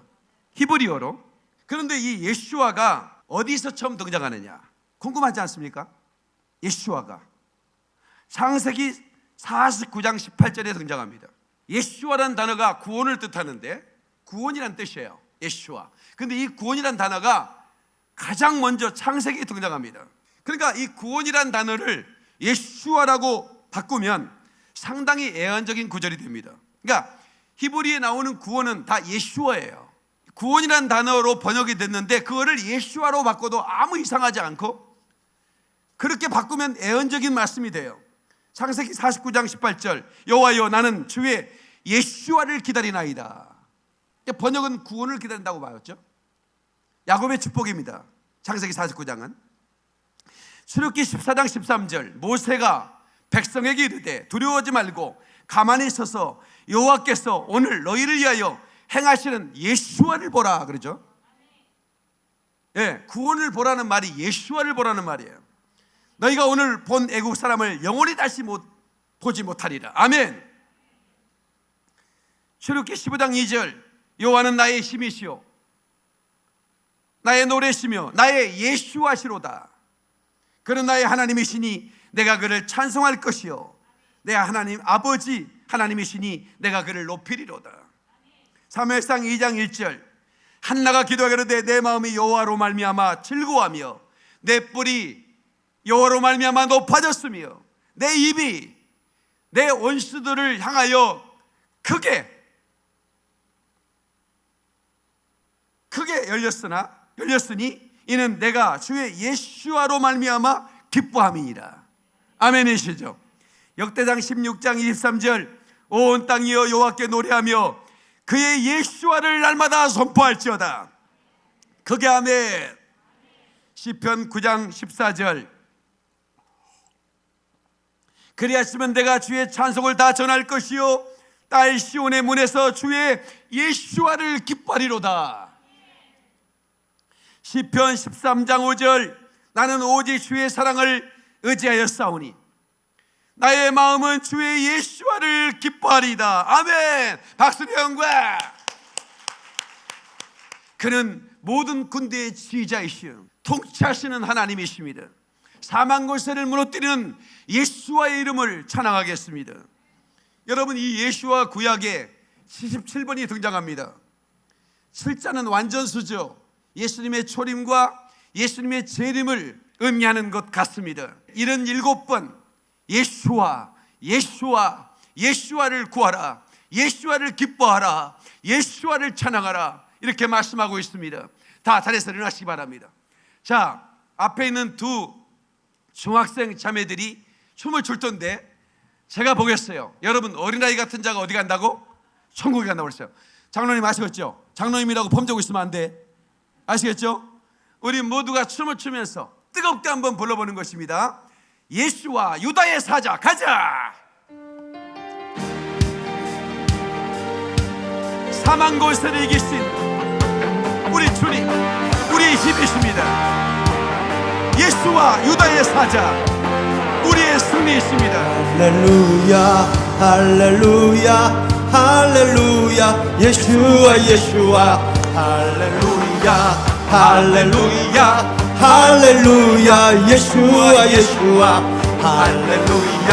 히브리어로 그런데 이 예슈아가 어디서 처음 등장하느냐 궁금하지 않습니까? 예슈아가 창세기 49장 18절에 등장합니다 예슈아란 단어가 구원을 뜻하는데 구원이란 뜻이에요 예슈아 근데 이 구원이란 단어가 가장 먼저 창세기에 등장합니다. 그러니까 이 구원이란 단어를 예슈아라고 바꾸면 상당히 애완적인 구절이 됩니다. 그러니까 히브리에 나오는 구원은 다 예수와예요. 구원이란 단어로 번역이 됐는데 그거를 예수와로 바꿔도 아무 이상하지 않고 그렇게 바꾸면 애언적인 말씀이 돼요. 창세기 49장 18절 여호와여 나는 주의 예수와를 기다리나이다. 번역은 구원을 기다린다고 말했죠. 야곱의 축복입니다. 창세기 49장은 출애굽기 14장 13절 모세가 백성에게 이르되 두려워하지 말고 가만히 있어서 여호와께서 오늘 너희를 위하여 행하시는 예수와를 보라 그러죠. 예, 구원을 보라는 말이 예수와를 보라는 말이에요. 너희가 오늘 본 애국 사람을 영원히 다시 못 보지 못하리라. 아멘. 출애굽기 15장 2절 여호와는 나의 힘이시오 나의 노래시며 나의 예수하시로다. 그는 나의 하나님이시니 내가 그를 찬송할 것이요. 내 하나님 아버지 하나님이시니 내가 그를 높이리로다. 사무엘상 2장 1절. 한나가 기도하기로되 내 마음이 여호와로 말미암아 즐거워하며 내 뿔이 여호와로 말미암아 높아졌으며 내 입이 내 원수들을 향하여 크게 크게 열렸으나 열렸으니 이는 내가 주의 예수와로 말미암아 기뻐함이니라. 아멘이시죠. 역대장 16장 23절. 온 땅이여 여호와께 노래하며 그의 예수와를 날마다 선포할지어다. 그게 아멘. 시편 9장 14절. 그리하시면 내가 주의 찬송을 다 전할 것이요 딸 시온의 문에서 주의 예수와를 기뻐하리로다. 시편 13장 5절. 나는 오직 주의 사랑을 의지하여 싸우니 나의 마음은 주의 예수와를 기뻐하리다. 아멘. 박수리 형과 그는 모든 군대의 지휘자이시오 통치하시는 하나님이십니다. 사망 권세를 무너뜨리는 예수와의 이름을 찬양하겠습니다. 여러분 이 예수와 구약에 77번이 등장합니다. 7자는 완전수죠. 예수님의 초림과 예수님의 재림을 의미하는 것 같습니다. 이런 일곱 번 예수와 예수와 예수와를 구하라. 예수와를 기뻐하라. 예수와를 찬양하라. 이렇게 말씀하고 있습니다. 다 자리에서 일어나시기 바랍니다. 자, 앞에 있는 두 중학생 자매들이 춤을 출 텐데 제가 보겠어요. 여러분 어린아이 같은 자가 어디 간다고? 천국에 간다고 그랬어요. 장로님 아시겠죠? 장로님이라고 범죄고 있으면 안 돼. 아시겠죠? 우리 모두가 춤을 추면서 뜨겁게 한번 불러보는 것입니다. 예수와 유다의 사자 가자. 사망 골세를 이기신 우리 주님, 우리의 힘이십니다. 예수와 유다의 사자, 우리의 승리이십니다. 할렐루야 할렐루야 할렐루야 예수와 예수와 할렐루야 할렐루야 할렐루야 예수와 예수와. 할렐루야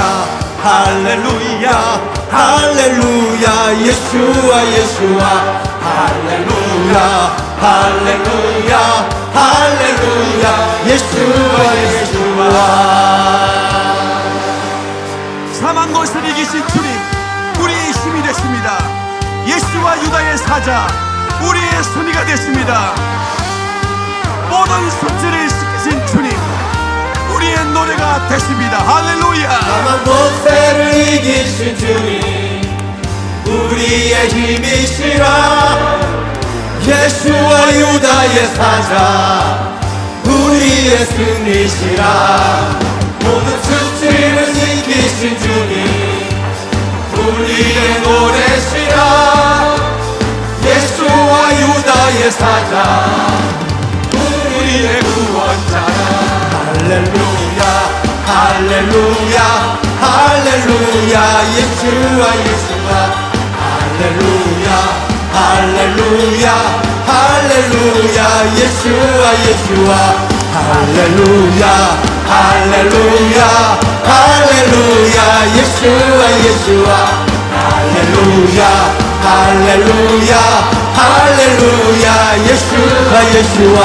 할렐루야 할렐루야 예수와 예수와. 할렐루야 할렐루야 할렐루야 예수와 예수와. 사망 것을 이기신 주님 우리의 힘이 되십니다. 예수와 유다의 사자 우리의 승리가 되십니다 모든 숙제를 시키신 주님 우리의 노래가 되십니다. 할렐루야. 사망 권세를 이기신 주님 우리의 힘이시라 예수와 유다의 사자 우리의 승리시라 모든 수치를 이기신 주님 우리의 노래시라 예수와 유다의 사자 우리의 구원자라 할렐루야 할렐루야 할렐루야 예수와 예수와 할렐루야 할렐루야 할렐루야 예수와 예수와. 할렐루야 할렐루야 할렐루야 예수와 예수와. 할렐루야 할렐루야 할렐루야 예수와 예수와.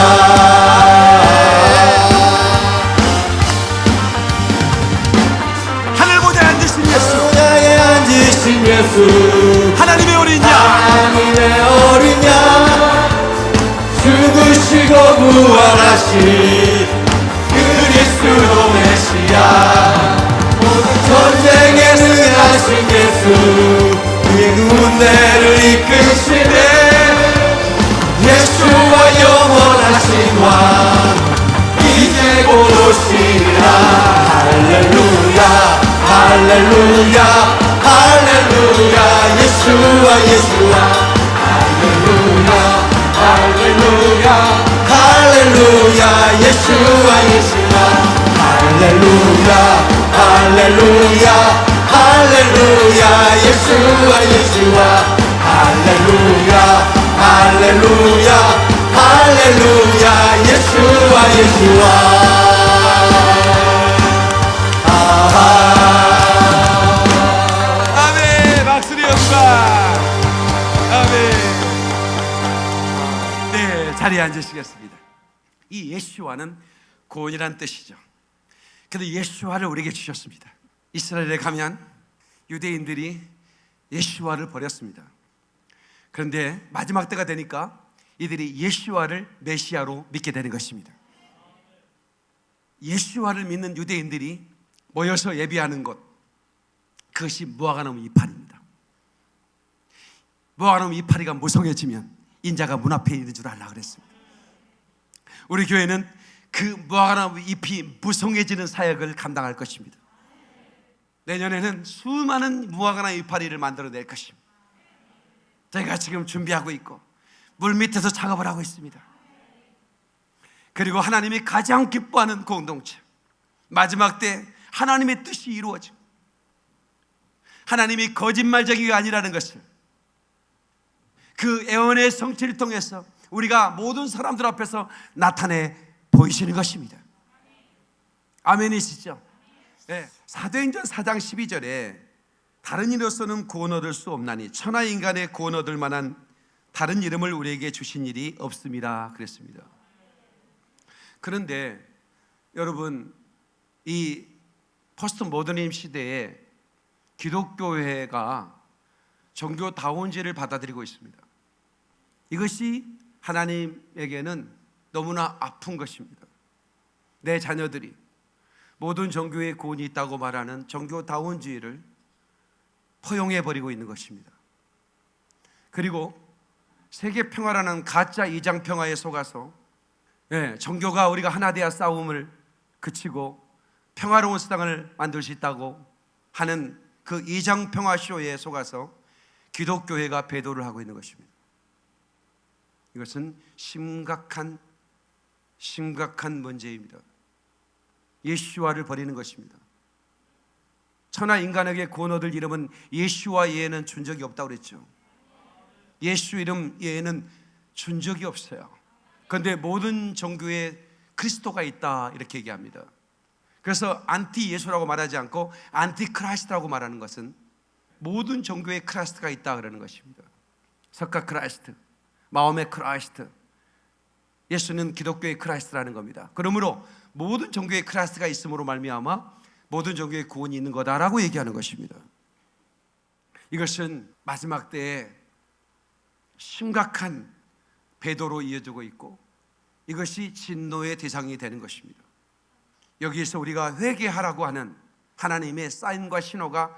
하늘 보좌에 앉으신 예수. 하나에 앉으신 예수. 하나님의 어린 양. 하나님의 어린 양. 죽으시고 부활하신 그리스도 메시아. 모든 전쟁에 능하신 예수. 그의 군대를 이끄시네 예수와 영원하신 왕 이제 곧 오시리라. 할렐루야 할렐루야 할렐루야. 예수와 예수와. 할렐루야 할렐루야 할렐루야. 예수와 예수와. 할렐루야 할렐루야 할렐루야. 예수와 예수와. 할렐루야 할렐루야 할렐루야 예수와 예수와. 아멘 박수리 영광 아멘. 네 자리에 앉으시겠습니다. 이 예수와는 구원이란 뜻이죠. 근데 예수와를 우리에게 주셨습니다. 이스라엘에 가면 유대인들이 예수와를 버렸습니다 그런데 마지막 때가 되니까 이들이 예수와를 메시아로 믿게 되는 것입니다 예수와를 믿는 유대인들이 모여서 예비하는 것 그것이 무화과나무 이파리입니다. 무화과나무 이파리가 무성해지면 인자가 문 앞에 있는 줄 알라 그랬습니다. 우리 교회는 그 무화과나무 잎이 무성해지는 사역을 감당할 것입니다. 내년에는 수많은 무화과나무 이파리를 만들어낼 것입니다. 저희가 지금 준비하고 있고 물 밑에서 작업을 하고 있습니다. 그리고 하나님이 가장 기뻐하는 공동체 마지막 때 하나님의 뜻이 이루어져 하나님이 거짓말쟁이가 아니라는 것을 그 애원의 성취를 통해서 우리가 모든 사람들 앞에서 나타내 보이시는 것입니다. 아멘이시죠? 네. 사도행전 4장 12절에 다른 이로서는 구원 얻을 수 없나니 천하 인간의 구원 얻을 만한 다른 이름을 우리에게 주신 일이 없습니다. 그랬습니다. 그런데 여러분 이 포스트 모더니즘 시대에 기독교회가 종교다원제를 받아들이고 있습니다. 이것이 하나님에게는 너무나 아픈 것입니다. 내 자녀들이 모든 종교에 구원이 있다고 말하는 종교다원주의를 포용해 버리고 있는 것입니다. 그리고 세계 평화라는 가짜 이장 평화에 속아서 예, 종교가 우리가 하나 되어 싸움을 그치고 평화로운 세상을 만들 수 있다고 하는 그 이장 평화 쇼에 속아서 기독교회가 배도를 하고 있는 것입니다. 이것은 심각한 심각한 문제입니다. 예슈아를 버리는 것입니다. 천하 인간에게 구원 얻을 이름은 예슈아 외에는 준 적이 없다고 그랬죠. 예수 이름 외에는 준 적이 없어요. 그런데 모든 종교에 그리스도가 있다 이렇게 얘기합니다. 그래서 안티 예수라고 말하지 않고 Antichrist라고 말하는 것은 모든 종교에 Christ가 있다 그러는 것입니다. 석가 Christ, 마음의 Christ, 예수는 기독교의 Christ라는 겁니다. 그러므로 모든 종교에 Christ가 있음으로 말미암아 모든 종교에 구원이 있는 거다라고 얘기하는 것입니다. 이것은 마지막 때에 심각한 배도로 이어지고 있고 이것이 진노의 대상이 되는 것입니다. 여기에서 우리가 회개하라고 하는 하나님의 사인과 신호가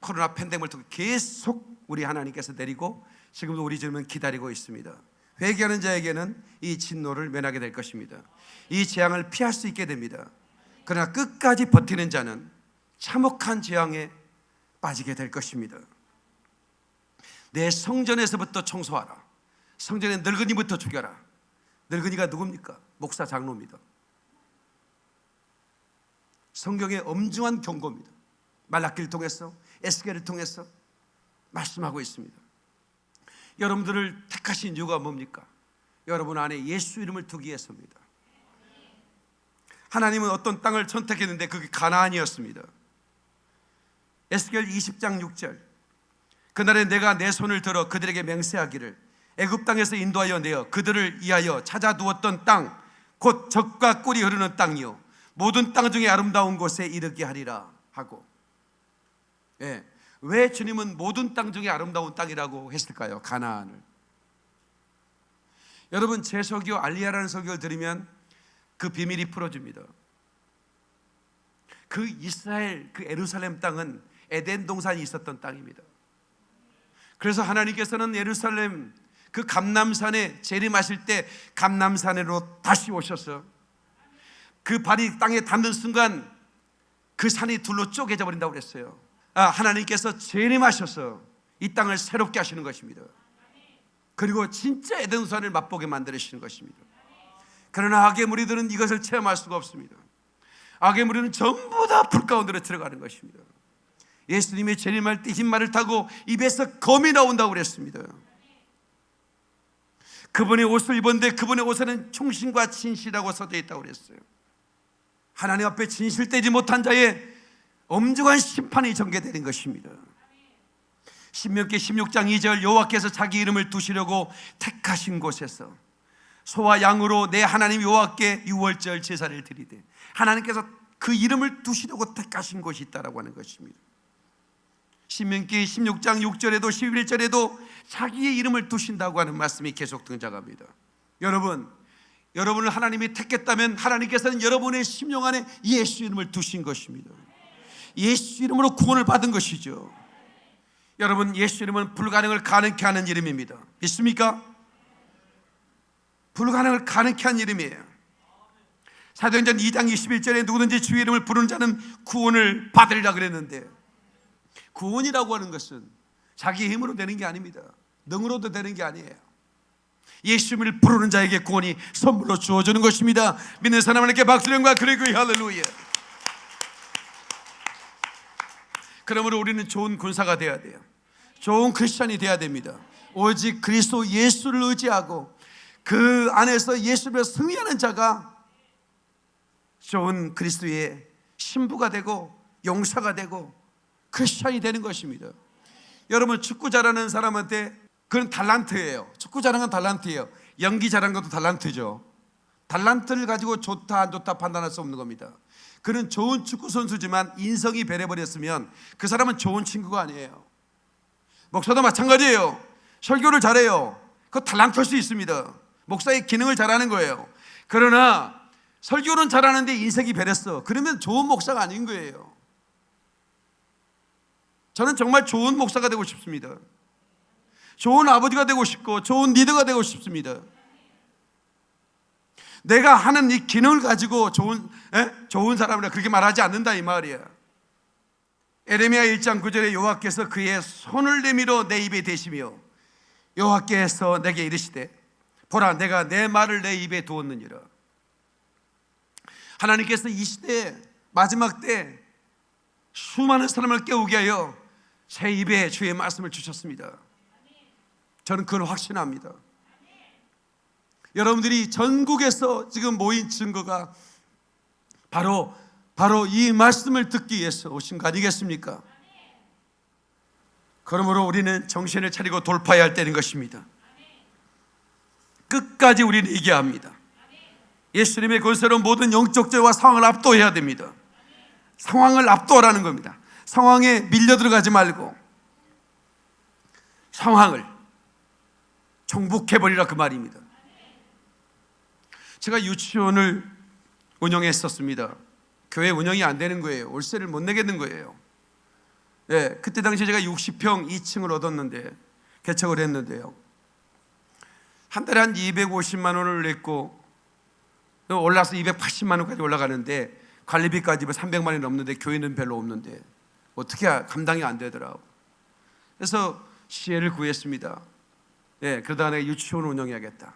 코로나 팬데믹을 통해 계속 우리 하나님께서 내리고 지금도 우리 주님은 기다리고 있습니다. 회개하는 자에게는 이 진노를 면하게 될 것입니다. 이 재앙을 피할 수 있게 됩니다. 그러나 끝까지 버티는 자는 참혹한 재앙에 빠지게 될 것입니다. 내 성전에서부터 청소하라. 성전의 늙은이부터 죽여라. 늙은이가 누굽니까? 목사 장로입니다. 성경의 엄중한 경고입니다. 말라기를 통해서 에스겔을 통해서 말씀하고 있습니다. 여러분들을 택하신 이유가 뭡니까? 여러분 안에 예수 이름을 두기 위해서입니다. 하나님은 어떤 땅을 선택했는데 그게 가나안이었습니다. 에스겔 20장 6절. 그날에 내가 내 손을 들어 그들에게 맹세하기를 애굽 땅에서 인도하여 내어 그들을 위하여 찾아 두었던 땅 곧 적과 꿀이 흐르는 땅이요 모든 땅 중에 아름다운 곳에 이르게 하리라 하고 예. 왜 주님은 모든 땅 중에 아름다운 땅이라고 했을까요? 가나안을 여러분 제 설교 알리아라는 설교를 들으면 그 비밀이 풀어집니다 그 이스라엘 그 에루살렘 땅은 에덴 동산이 있었던 땅입니다 그래서 하나님께서는 예루살렘 그 감남산에 재림하실 때 감남산으로 다시 오셔서 그 발이 땅에 닿는 순간 그 산이 둘로 쪼개져 버린다고 그랬어요. 아, 하나님께서 재림하셔서 이 땅을 새롭게 하시는 것입니다. 그리고 진짜 에덴 산을 맛보게 만들으시는 것입니다. 그러나 악의 무리들은 이것을 체험할 수가 없습니다. 악의 무리는 전부 다 불 가운데로 들어가는 것입니다. 예수님이 재림할 때 흰말을 타고 입에서 검이 나온다고 그랬습니다. 그분의 옷을 입었는데 그분의 옷에는 충신과 진실이라고 써져 있다고 그랬어요. 하나님 앞에 진실되지 못한 자의 엄중한 심판이 전개되는 것입니다. 신명기 16장 2절 여호와께서 자기 이름을 두시려고 택하신 곳에서 소와 양으로 내 하나님 여호와께 유월절 제사를 드리되 하나님께서 그 이름을 두시려고 택하신 곳이 있다라고 하는 것입니다. 신명기 16장 6절에도 11절에도 자기의 이름을 두신다고 하는 말씀이 계속 등장합니다. 여러분, 여러분을 하나님이 택했다면 하나님께서는 여러분의 심령 안에 예수 이름을 두신 것입니다. 예수 이름으로 구원을 받은 것이죠. 여러분, 예수 이름은 불가능을 가능케 하는 이름입니다. 믿습니까? 불가능을 가능케 한 이름이에요. 사도행전 2장 21절에 누구든지 주의 이름을 부르는 자는 구원을 받으리라 그랬는데 구원이라고 하는 것은 자기 힘으로 되는 게 아닙니다. 능으로도 되는 게 아니에요. 예수님을 부르는 자에게 구원이 선물로 주어지는 것입니다. 믿는 사람에게 박수령과 그리고 할렐루야. 그러므로 우리는 좋은 군사가 되어야 돼요. 좋은 크리스천이 되어야 됩니다. 오직 그리스도 예수를 의지하고 그 안에서 예수를 승리하는 자가 좋은 그리스도의 신부가 되고 용사가 되고 크리스천이 되는 것입니다. 여러분 축구 잘하는 사람한테 그건 달란트예요. 축구 잘하는 건 달란트예요. 연기 잘하는 것도 달란트죠. 달란트를 가지고 좋다 안 좋다 판단할 수 없는 겁니다. 그는 좋은 축구 선수지만 인성이 변해버렸으면 그 사람은 좋은 친구가 아니에요. 목사도 마찬가지예요. 설교를 잘해요. 그 달란트일 수 있습니다. 목사의 기능을 잘하는 거예요. 그러나 설교는 잘하는데 인생이 변했어. 그러면 좋은 목사가 아닌 거예요. 저는 정말 좋은 목사가 되고 싶습니다. 좋은 아버지가 되고 싶고 좋은 리더가 되고 싶습니다. 내가 하는 이 기능을 가지고 좋은 에? 좋은 사람이라 그렇게 말하지 않는다 이 말이야. 에레미야 1장 9절에 여호와께서 그의 손을 내밀어 내 입에 대시며 여호와께서 내게 이르시되 보라 내가 내 말을 내 입에 두었느니라. 하나님께서 이 시대 마지막 때 수많은 사람을 깨우게 하여 제 입에 주의 말씀을 주셨습니다. 저는 그걸 확신합니다. 여러분들이 전국에서 지금 모인 증거가 바로 바로 이 말씀을 듣기 위해서 오신 거 아니겠습니까? 그러므로 우리는 정신을 차리고 돌파해야 할 때는 것입니다. 끝까지 우리는 이겨야 합니다. 예수님의 권세로 모든 영적 죄와 상황을 압도해야 됩니다. 상황을 압도하라는 겁니다. 상황에 밀려 들어가지 말고 상황을 정복해버리라 그 말입니다. 제가 유치원을 운영했었습니다. 교회 운영이 안 되는 거예요. 월세를 못 내겠는 거예요. 예, 그때 당시 제가 60평 2층을 얻었는데 개척을 했는데요. 한 달에 한 250만 원을 냈고 올라서 280만 원까지 올라가는데 관리비까지 300만 원이 넘는데 교회는 별로 없는데 어떻게 감당이 안 되더라고. 그래서 시혜를 구했습니다. 예, 그러다가 내가 유치원을 운영해야겠다.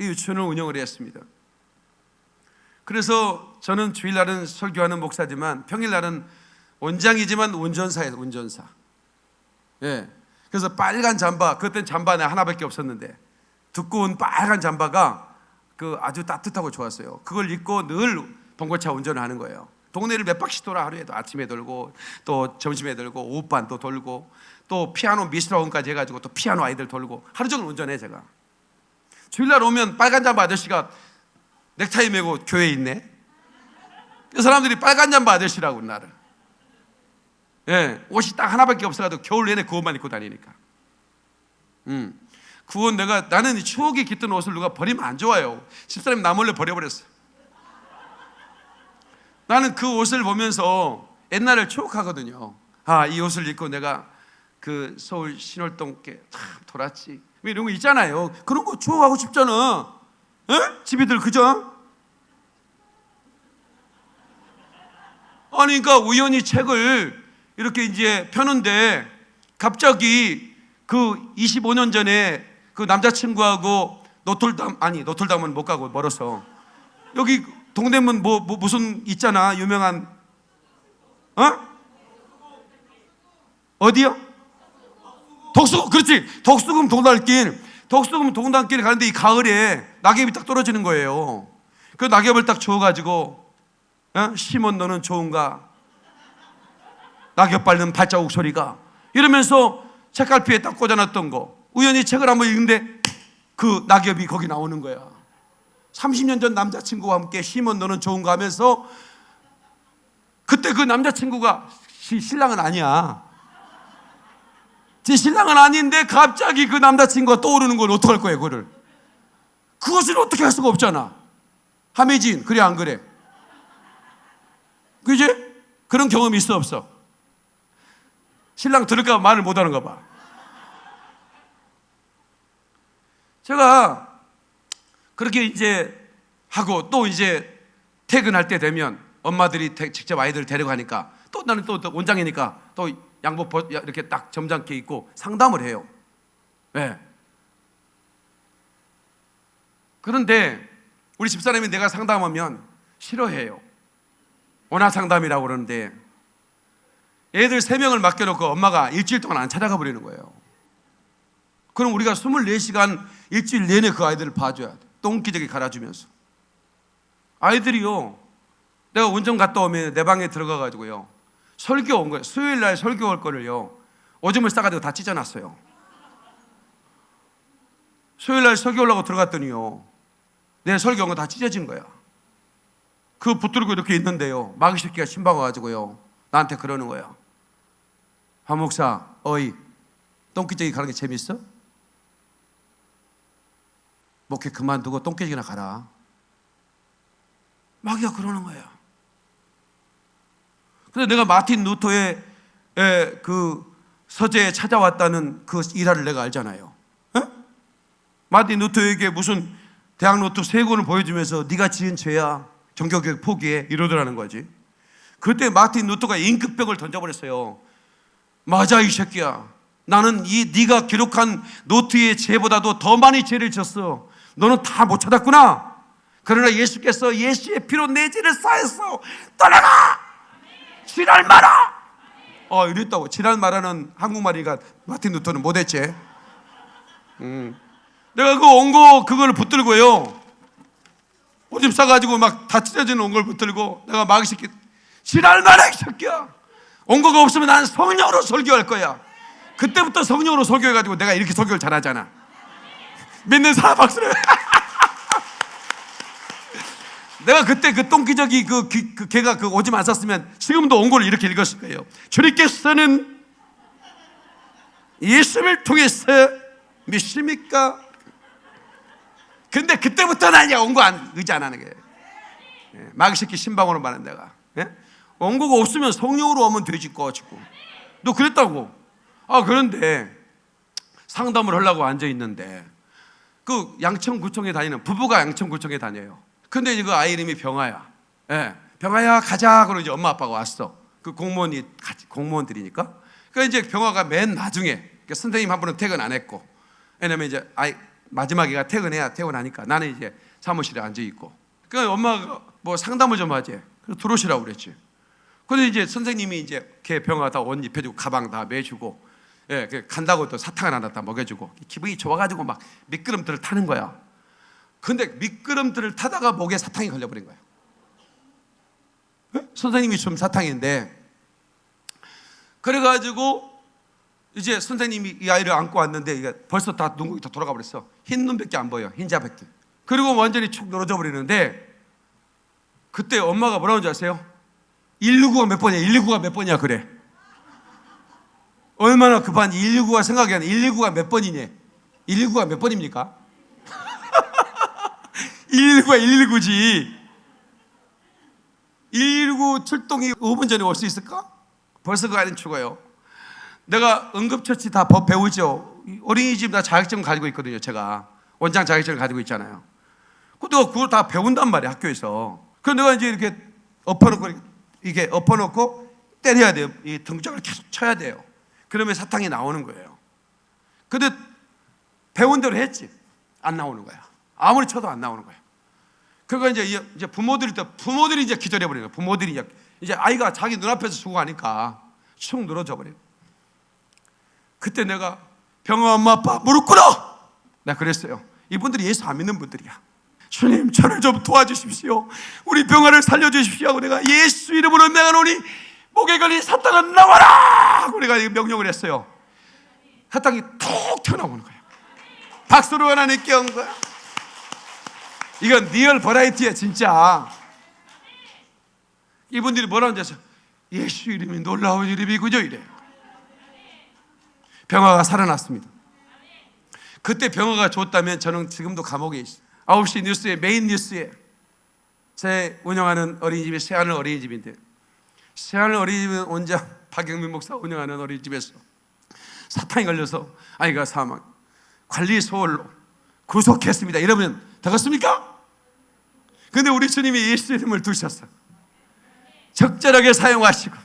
이 유치원을 운영을 했습니다. 그래서 저는 주일날은 설교하는 목사지만 평일날은 원장이지만 운전사예요, 운전사. 예. 그래서 빨간 잠바, 그때는 잠바 내 하나밖에 없었는데 두꺼운 빨간 잠바가 그 아주 따뜻하고 좋았어요. 그걸 입고 늘 봉고차 운전을 하는 거예요. 동네를 몇 바퀴 돌아 하루에도 아침에 돌고 또 점심에 돌고 오후반 또 돌고 또 피아노 미술학원까지 해가지고 또 피아노 아이들 돌고 하루 종일 운전해 제가. 주일날 오면 빨간 잠바 아저씨가 넥타이 메고 교회에 있네. 그 사람들이 빨간 잠바 아저씨라고 나를. 예, 옷이 딱 하나밖에 없어가지고 겨울 내내 그 옷만 입고 다니니까. 음, 그옷 내가 나는 이 추억이 깃든 옷을 누가 버리면 안 좋아요. 집사람이 나 몰래 버려버렸어. 나는 그 옷을 보면서 옛날을 추억하거든요. 아, 이 옷을 입고 내가 그 서울 신월동께 참 돌았지. 뭐 이런 거 있잖아요. 그런 거 추억하고 싶잖아. 에? 집이들 그죠? 아니, 그러니까 우연히 책을 이렇게 이제 펴는데 갑자기 그 25년 전에 그 남자친구하고 노틀담 아니 노틀담은 못 가고 멀어서 여기 동대문 뭐, 뭐 무슨 있잖아 유명한 어 어디요? 덕수궁 그렇지 덕수궁 동단길 덕수궁 동단길 가는데 이 가을에 낙엽이 딱 떨어지는 거예요. 그 낙엽을 딱 주워가지고 어? 시몬 너는 좋은가? 낙엽 밟는 발자국 소리가 이러면서 책갈피에 딱 꽂아놨던 거 우연히 책을 한번 읽는데 그 낙엽이 거기 나오는 거야 30년 전 남자친구와 함께 시몬 너는 좋은가 하면서 그때 그 남자친구가 시- 신랑은 아니야 제 신랑은 아닌데 갑자기 그 남자친구가 떠오르는 걸 어떡할 거예요 그거를 그것을 어떻게 할 수가 없잖아 함혜진 그래 안 그래 그지? 그런 경험이 있어 없어? 신랑 들을까 봐 말을 못 하는가 봐. 제가 그렇게 이제 하고 또 이제 퇴근할 때 되면 엄마들이 대- 직접 아이들 데려가니까 또 나는 또, 또 원장이니까 또 양복 벗- 이렇게 딱 점잖게 입고 상담을 해요. 예. 그런데 우리 집사람이 내가 상담하면 싫어해요. 원화 상담이라고 그러는데 애들 세 명을 맡겨놓고 엄마가 일주일 동안 안 찾아가 버리는 거예요. 그럼 우리가 24시간 일주일 내내 그 아이들을 봐줘야 돼. 똥기저귀 갈아주면서. 아이들이요. 내가 운전 갔다 오면 내 방에 들어가가지고요. 설교 온 거예요. 수요일 날 설교 올 거를요. 오줌을 싸가지고 다 찢어놨어요. 수요일 날 설교 오려고 들어갔더니요. 내 설교 온 거 다 찢어진 거야. 그 붙들고 이렇게 있는데요. 마귀 새끼가 신방 와가지고요. 나한테 그러는 거야. 한 목사, 어이, 똥기저귀 가는 게 재밌어? 목회 그만두고 똥기저귀나 가라. 마귀가 그러는 거야. 근데 내가 마틴 루터의 에, 그 서재에 찾아왔다는 그 일화를 내가 알잖아요. 에? 마틴 루터에게 무슨 대학 노트 세 권을 보여주면서 네가 지은 죄야 종교개혁 포기해 이러더라는 거지 그때 마틴 루터가 잉크병을 던져버렸어요 맞아 이 새끼야 나는 이 네가 기록한 노트의 죄보다도 더 많이 죄를 졌어 너는 다 못 찾았구나. 그러나 예수께서 예수의 피로 내 죄를 사했어 떠나가 지랄 마라! 어 이랬다고. 지랄 마라는 한국말이니까 마틴 루터는 못했지. 음. 내가 그 원고 그걸 붙들고요. 오줌 싸가지고 막 다 찢어지는 원고를 붙들고 내가 막 시키 지랄 마라 이 새끼야! 원고가 없으면 난 성령으로 설교할 거야. 그때부터 성령으로 설교해가지고 내가 이렇게 설교를 잘하잖아 믿는 사람 박수를. [laughs] 내가 그때 그 똥기저귀 그, 그, 그 걔가 그 오줌 안 쌌으면 지금도 원고를 이렇게 읽었을 거예요. 주님께서는 예수를 통해서 믿습니까? 근데 그때부터는 원고 안 의지 안 하는 거예요. 예, 마귀새끼 신방으로 말한 내가. 예? 원고가 없으면 성령으로 오면 되지 꺼지고. 너 그랬다고. 아 그런데 상담을 하려고 앉아 있는데 그 양천구청에 다니는 부부가 양천구청에 다녀요. 근데 이거 아이 이름이 병아야. 예, 병아야 가자! 그러고 이제 엄마 아빠가 왔어. 그 공무원이 공무원들이니까. 그 이제 병아가 맨 나중에 그러니까 선생님 한 분은 퇴근 안 했고. 왜냐면 이제 아이 마지막이가 퇴근해야 퇴근하니까. 나는 이제 사무실에 앉아 있고. 그 엄마가 뭐 상담을 좀 하지. 들어오시라고 그랬지. 근데 이제 선생님이 이제 걔 병아 다 옷 입혀주고 가방 다 매주고 예, 그 간다고 또 사탕 하나 다 먹여주고 기분이 좋아가지고 막 미끄럼틀을 타는 거야 근데 미끄럼틀을 타다가 목에 사탕이 걸려버린 거야 예? 선생님이 좀 사탕인데 그래가지고 이제 선생님이 이 아이를 안고 왔는데 이게 벌써 다 눈곱이 다 돌아가 버렸어. 흰 눈밖에 안 보여. 흰자밖에. 그리고 완전히 축 늘어져 버리는데 그때 엄마가 뭐라고 하는지 아세요? 119가 몇 번이야? 119가 몇 번이야? 그래. 얼마나 급한 119가 생각이 안 나. 119가 몇 번이니? 119가 몇 번입니까? 119가 119지. 119 출동이 5분 전에 올 수 있을까? 벌써 그 아이는 죽어요. 내가 응급처치 다법 배우죠. 어린이집 나 자격증 가지고 있거든요. 제가 원장 자격증을 가지고 있잖아요. 그 내가 그걸 다 배운단 말이야 학교에서. 그 내가 이제 이렇게 엎어놓고 이게 엎어놓고 때려야 돼요. 이 등짝을 계속 쳐야 돼요. 그러면 사탕이 나오는 거예요. 근데 배운 대로 했지. 안 나오는 거야. 아무리 쳐도 안 나오는 거야. 그거 이제 이제 부모들이 또 부모들이 이제 기절해 버리는 거야. 부모들이 이제 이제 아이가 자기 눈앞에서 죽어가니까 축 늘어져 버려. 그때 내가 병아 엄마 아빠 무릎 꿇어. 내가 그랬어요. 이분들이 예수 안 믿는 분들이야. 주님 저를 좀 도와주십시오. 우리 병아를 살려주십시오. 하고 내가 예수 이름으로 내가 노니 목에 걸린 사탕은 나와라. 내가 명령을 했어요. 사탕이 톡 튀어나오는 거야. 박수로 하나님께 온 거야. 이건 리얼 버라이어티야 진짜. 이분들이 뭐라고 하죠? 예수 이름이 놀라운 이름이군요 이래. 병화가 살아났습니다. 그때 병화가 좋다면 저는 지금도 감옥에 있어요. 9시 뉴스에 메인 뉴스에 제 운영하는 어린이집이 새하늘 어린이집인데 새하늘 어린이집은 원장 박영민 목사 운영하는 어린이집에서 사탕이 걸려서 아이가 사망 관리 소홀로 구속했습니다. 이러면 되겠습니까? 근데 우리 주님이 예수 이름을 두셨어. 적절하게 사용하시고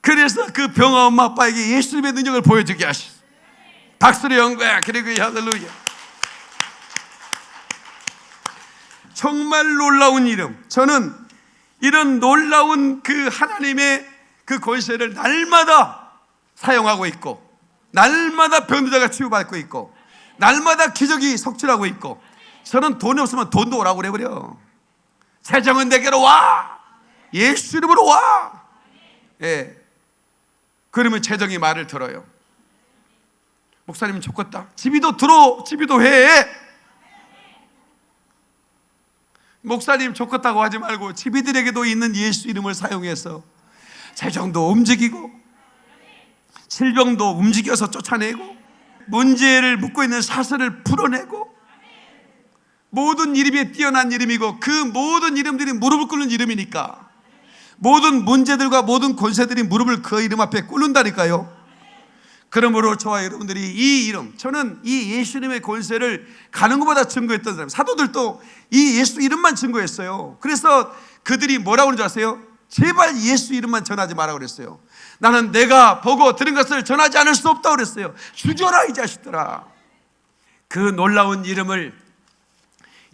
그래서 그 병아 엄마 아빠에게 예수님의 능력을 보여주게 하셨어. 박수로 영광 그리고 할렐루야. 정말 놀라운 이름. 저는 이런 놀라운 그 하나님의 그 권세를 날마다 사용하고 있고, 날마다 병자가 치유받고 있고, 날마다 기적이 속출하고 있고, 저는 돈이 없으면 돈도 오라고 그래 버려. 세정은 내게로 와. 예수 이름으로 와. 예. 그러면 재정이 말을 들어요. 목사님 좋겠다. 집이도 들어, 집이도 해. 목사님 좋겠다고 하지 말고 집이들에게도 있는 예수 이름을 사용해서 재정도 움직이고 질병도 움직여서 쫓아내고 문제를 묻고 있는 사슬을 풀어내고 모든 이름이 뛰어난 이름이고 그 모든 이름들이 무릎을 꿇는 이름이니까 모든 문제들과 모든 권세들이 무릎을 그 이름 앞에 꿇는다니까요. 그러므로 저와 여러분들이 이 이름, 저는 이 예수님의 권세를 가는 것보다 증거했던 사람, 사도들도 이 예수 이름만 증거했어요. 그래서 그들이 뭐라고 그러는 줄 아세요? 제발 예수 이름만 전하지 마라 그랬어요. 나는 내가 보고 들은 것을 전하지 않을 수 없다고 그랬어요. 주저라 이 자식들아. 그 놀라운 이름을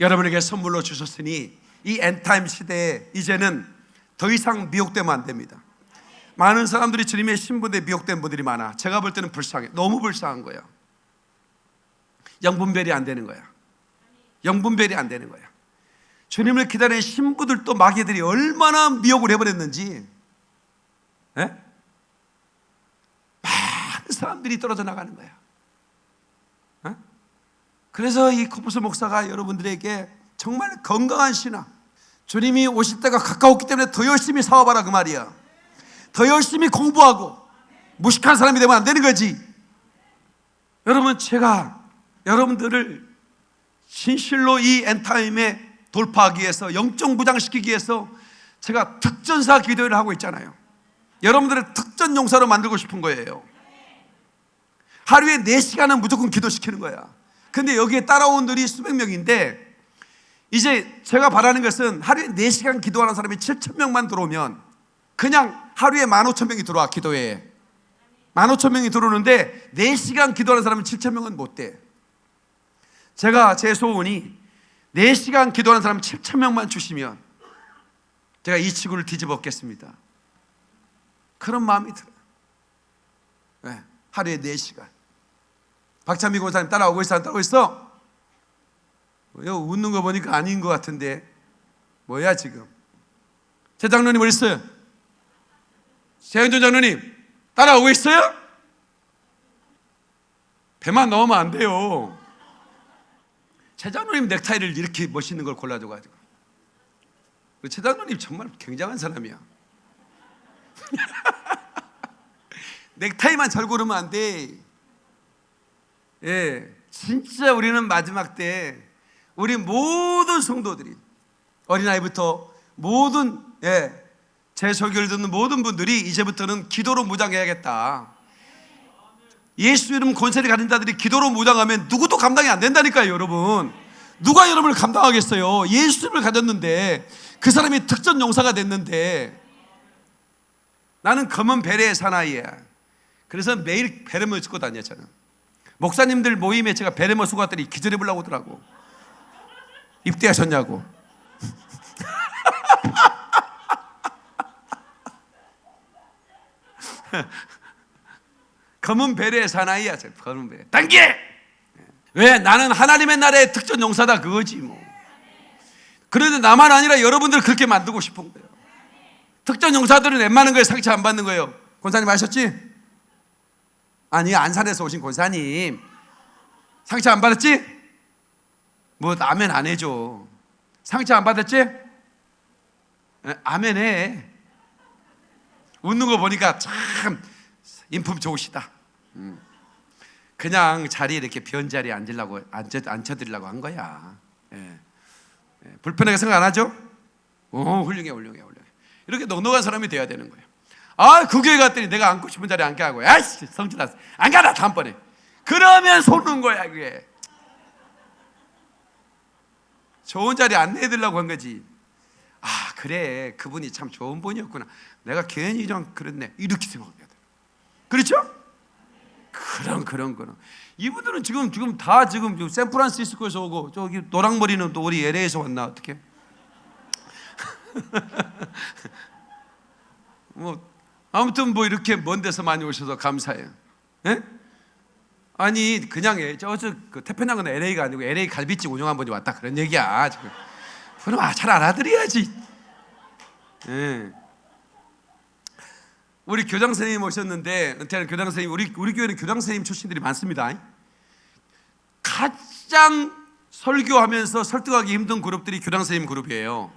여러분에게 선물로 주셨으니 이 엔타임 시대에 이제는 더 이상 미혹되면 안 됩니다. 많은 사람들이 주님의 신분에 미혹된 분들이 많아. 제가 볼 때는 불쌍해. 너무 불쌍한 거야. 영분별이 안 되는 거야. 영분별이 안 되는 거야. 주님을 기다리는 신부들도 마귀들이 얼마나 미혹을 해버렸는지. 예? 많은 사람들이 떨어져 나가는 거야. 예? 그래서 이 코프스 목사가 여러분들에게 정말 건강한 신앙, 주님이 오실 때가 가까웠기 때문에 더 열심히 사와봐라 그 말이야. 더 열심히 공부하고 무식한 사람이 되면 안 되는 거지. 여러분 제가 여러분들을 진실로 이 엔타임에 돌파하기 위해서 영적 무장시키기 위해서 제가 특전사 기도를 하고 있잖아요. 여러분들을 특전 용사로 만들고 싶은 거예요. 하루에 4시간은 무조건 기도시키는 거야. 근데 여기에 따라온 들이 수백 명인데 이제 제가 바라는 것은 하루에 4시간 기도하는 사람이 7천 명만 들어오면 그냥 하루에 15,000명이 들어와 기도회에 15,000명이 들어오는데 4시간 기도하는 사람은 7천 명은 못 돼. 제가 제 소원이 4시간 기도하는 사람 7천 명만 주시면 제가 이 지구를 뒤집어 엎겠습니다. 그런 마음이 들어요. 네, 하루에 4시간. 박찬미 권사님 따라오고 있어? 안 따라오고 있어? 뭐야, 웃는 거 보니까 아닌 것 같은데 뭐야 지금? 제 장로님 어디 있어요? 최현준 장로님 따라오고 있어요? 배만 넣으면 안 돼요. 최 장로님 넥타이를 이렇게 멋있는 걸 골라줘가지고 최 장로님 정말 굉장한 사람이야. [laughs] 넥타이만 잘 고르면 안 돼. 예, 진짜 우리는 마지막 때 우리 모든 성도들이 어린아이부터 모든 예, 제 설교를 듣는 모든 분들이 이제부터는 기도로 무장해야겠다. 예수 이름 권세를 가진 자들이 기도로 무장하면 누구도 감당이 안 된다니까요, 여러분. 누가 여러분을 감당하겠어요? 예수 이름을 가졌는데 그 사람이 특전 용사가 됐는데 나는 검은 베레의 사나이야. 그래서 매일 베레모 쓰고 저는. 목사님들 모임에 제가 베레모 쓰고 갔더니 기절해 보려고 하더라고. 입대하셨냐고. [laughs] [laughs] 검은 베레의 사나이야, 저 검은 베레. 단계! 왜? 나는 하나님의 나라의 특전 용사다 그거지 뭐. 그런데 나만 아니라 여러분들 그렇게 만들고 싶은 거예요. 특전 용사들은 웬만한 거에 상처 안 받는 거예요. 권사님 아셨지? 아니 안산에서 오신 권사님 상처 안 받았지? 뭐 아멘 안 해줘. 상처 안 받았지? 에, 아멘 해. 웃는 거 보니까 참 인품 좋으시다. 음. 그냥 자리에 이렇게 변 자리에 앉으려고 앉혀, 앉혀드리려고 한 거야. 예. 예. 불편하게 생각 안 하죠? 오 훌륭해 훌륭해 훌륭해. 이렇게 넉넉한 사람이 돼야 되는 거예요. 아, 그 교회 갔더니 내가 앉고 싶은 자리에 앉게 하고, 아이씨, 성질 났어. 안 가라, 다음번에. 그러면 속는 거야, 그게. 좋은 자리 안내해드리려고 한 거지. 아, 그래. 그분이 참 좋은 분이었구나. 내가 괜히 좀 그랬네. 이렇게 생각해야 돼. 그렇죠? 그런, 그런, 그런. 이분들은 지금, 지금 다 지금 샌프란시스코에서 오고, 저기 노랑머리는 또 우리 LA에서 왔나, 어떻게? [laughs] 뭐 아무튼 뭐 이렇게 먼 데서 많이 오셔서 감사해요. 예? 아니 그냥 저저 그 태평양은 LA가 아니고 LA 갈비집 운영한 분이 왔다 그런 얘기야 지금. 그럼 아, 잘 알아들어야지. 예. 우리 교장 선생님 오셨는데 은퇴하는 교장 선생님 우리 우리 교회는 교장 선생님 출신들이 많습니다. 가장 설교하면서 설득하기 힘든 그룹들이 교장 선생님 그룹이에요.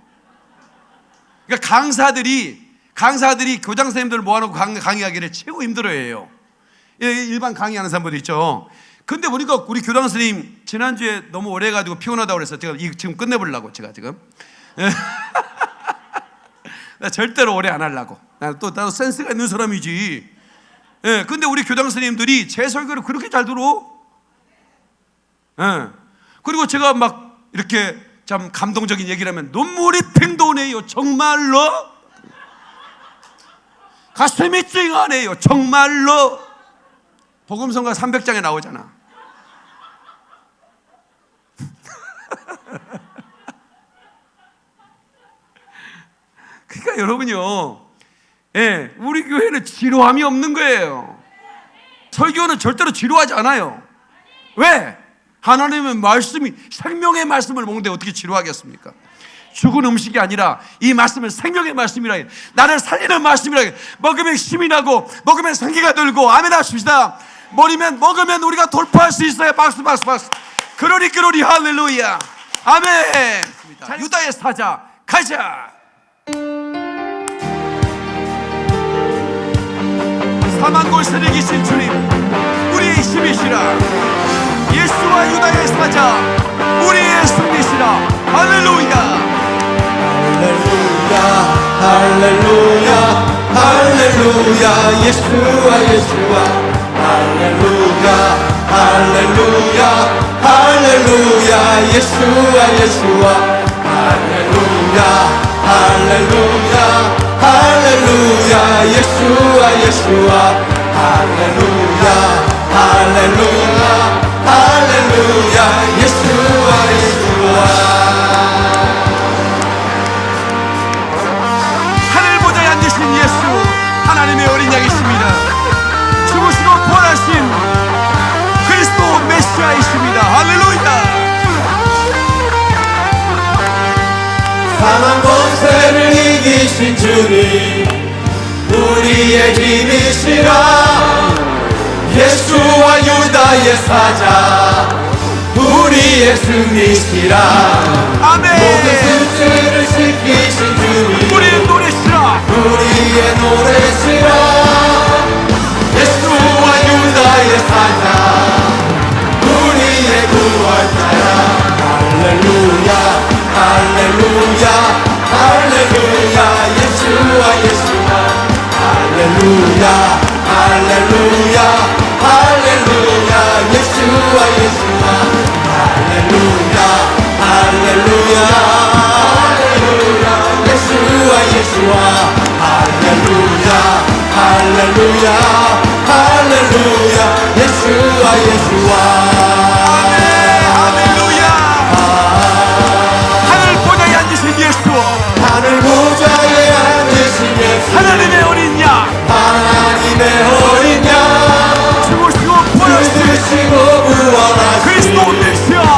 그러니까 강사들이 강사들이 교장 선생님들 모아놓고 강의 하기를 최고 힘들어해요. 일반 강의하는 사람들 있죠. 근데 보니까 우리 교장 선생님 지난주에 너무 오래 가지고 피곤하다고 그래서 제가 지금 끝내보려고 제가 지금 [laughs] 절대로 오래 안 하려고. 나도 나도 센스가 있는 사람이지. 예, 근데 우리 교장 선생님들이 제 설교를 그렇게 잘 들어. 예. 그리고 제가 막 이렇게 참 감동적인 얘기를 하면 눈물이 팽 도네요. 정말로. 가슴이 찡하네요. 정말로. 복음성가 300장에 나오잖아. [laughs] 그러니까 여러분요, 예, 우리 교회는 지루함이 없는 거예요. 설교는 절대로 지루하지 않아요. 왜? 하나님의 말씀이 생명의 말씀을 먹는데 어떻게 지루하겠습니까? 죽은 음식이 아니라 이 말씀은 생명의 말씀이라 해. 나를 살리는 말씀이라 해. 먹으면 힘이 나고 먹으면 생기가 들고 아멘 하십시다. 머리면 먹으면 우리가 돌파할 수 있어요. 박수 박수 박수. 그러니 그러니 할렐루야. 아멘. 자, 유다의 사자 가자. 사만 골세를 이기신 주님 우리의 힘이시라. 예수와 유다의 사자 우리의 승리시라. 할렐루야. 할렐루야 할렐루야 할렐루야. 예수와 예수와. 할렐루야 할렐루야 할렐루야. 예수와 예수와. 할렐루야 할렐루야 할렐루야 예수와 예수와. 할렐루야 할렐루야 할렐루야 예수와 예수와. 하늘 보좌에 앉으신 예수 하나님의 어린 양이십니다. 죽으시고 부활하신 그리스도 메시아이십니다. 할렐루야. 사망 이기신 주님 우리의 힘이시라. 예수와 유다의 사자 우리의 승리시라. 모든 아멘 수치를 지키신 주 예수와 예수와. 할렐루야. 하늘 보좌에 앉으신 예수. 하늘 보좌에 앉으신 예수. 하나님의 어린 양. 하나님의 어린 양. 죽으시고 부활하신 죽으시고 그리스도 메시아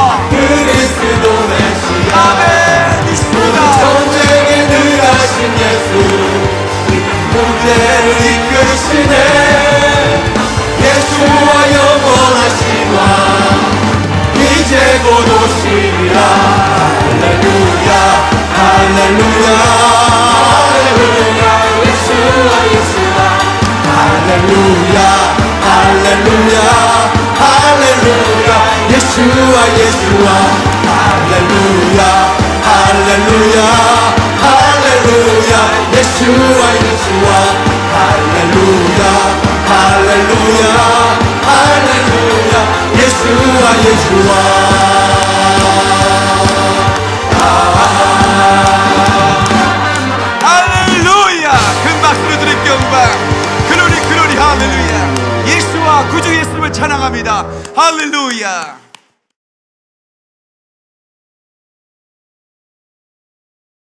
곧 오시리라 할렐루야 할렐루야 할렐루야 예수와 예수와 할렐루야 할렐루야 할렐루야 예수와 예수와 할렐루야 할렐루야 할렐루야 예수와 예수와 할렐루야 할렐루야 할렐루야 예수와 예수와 찬양합니다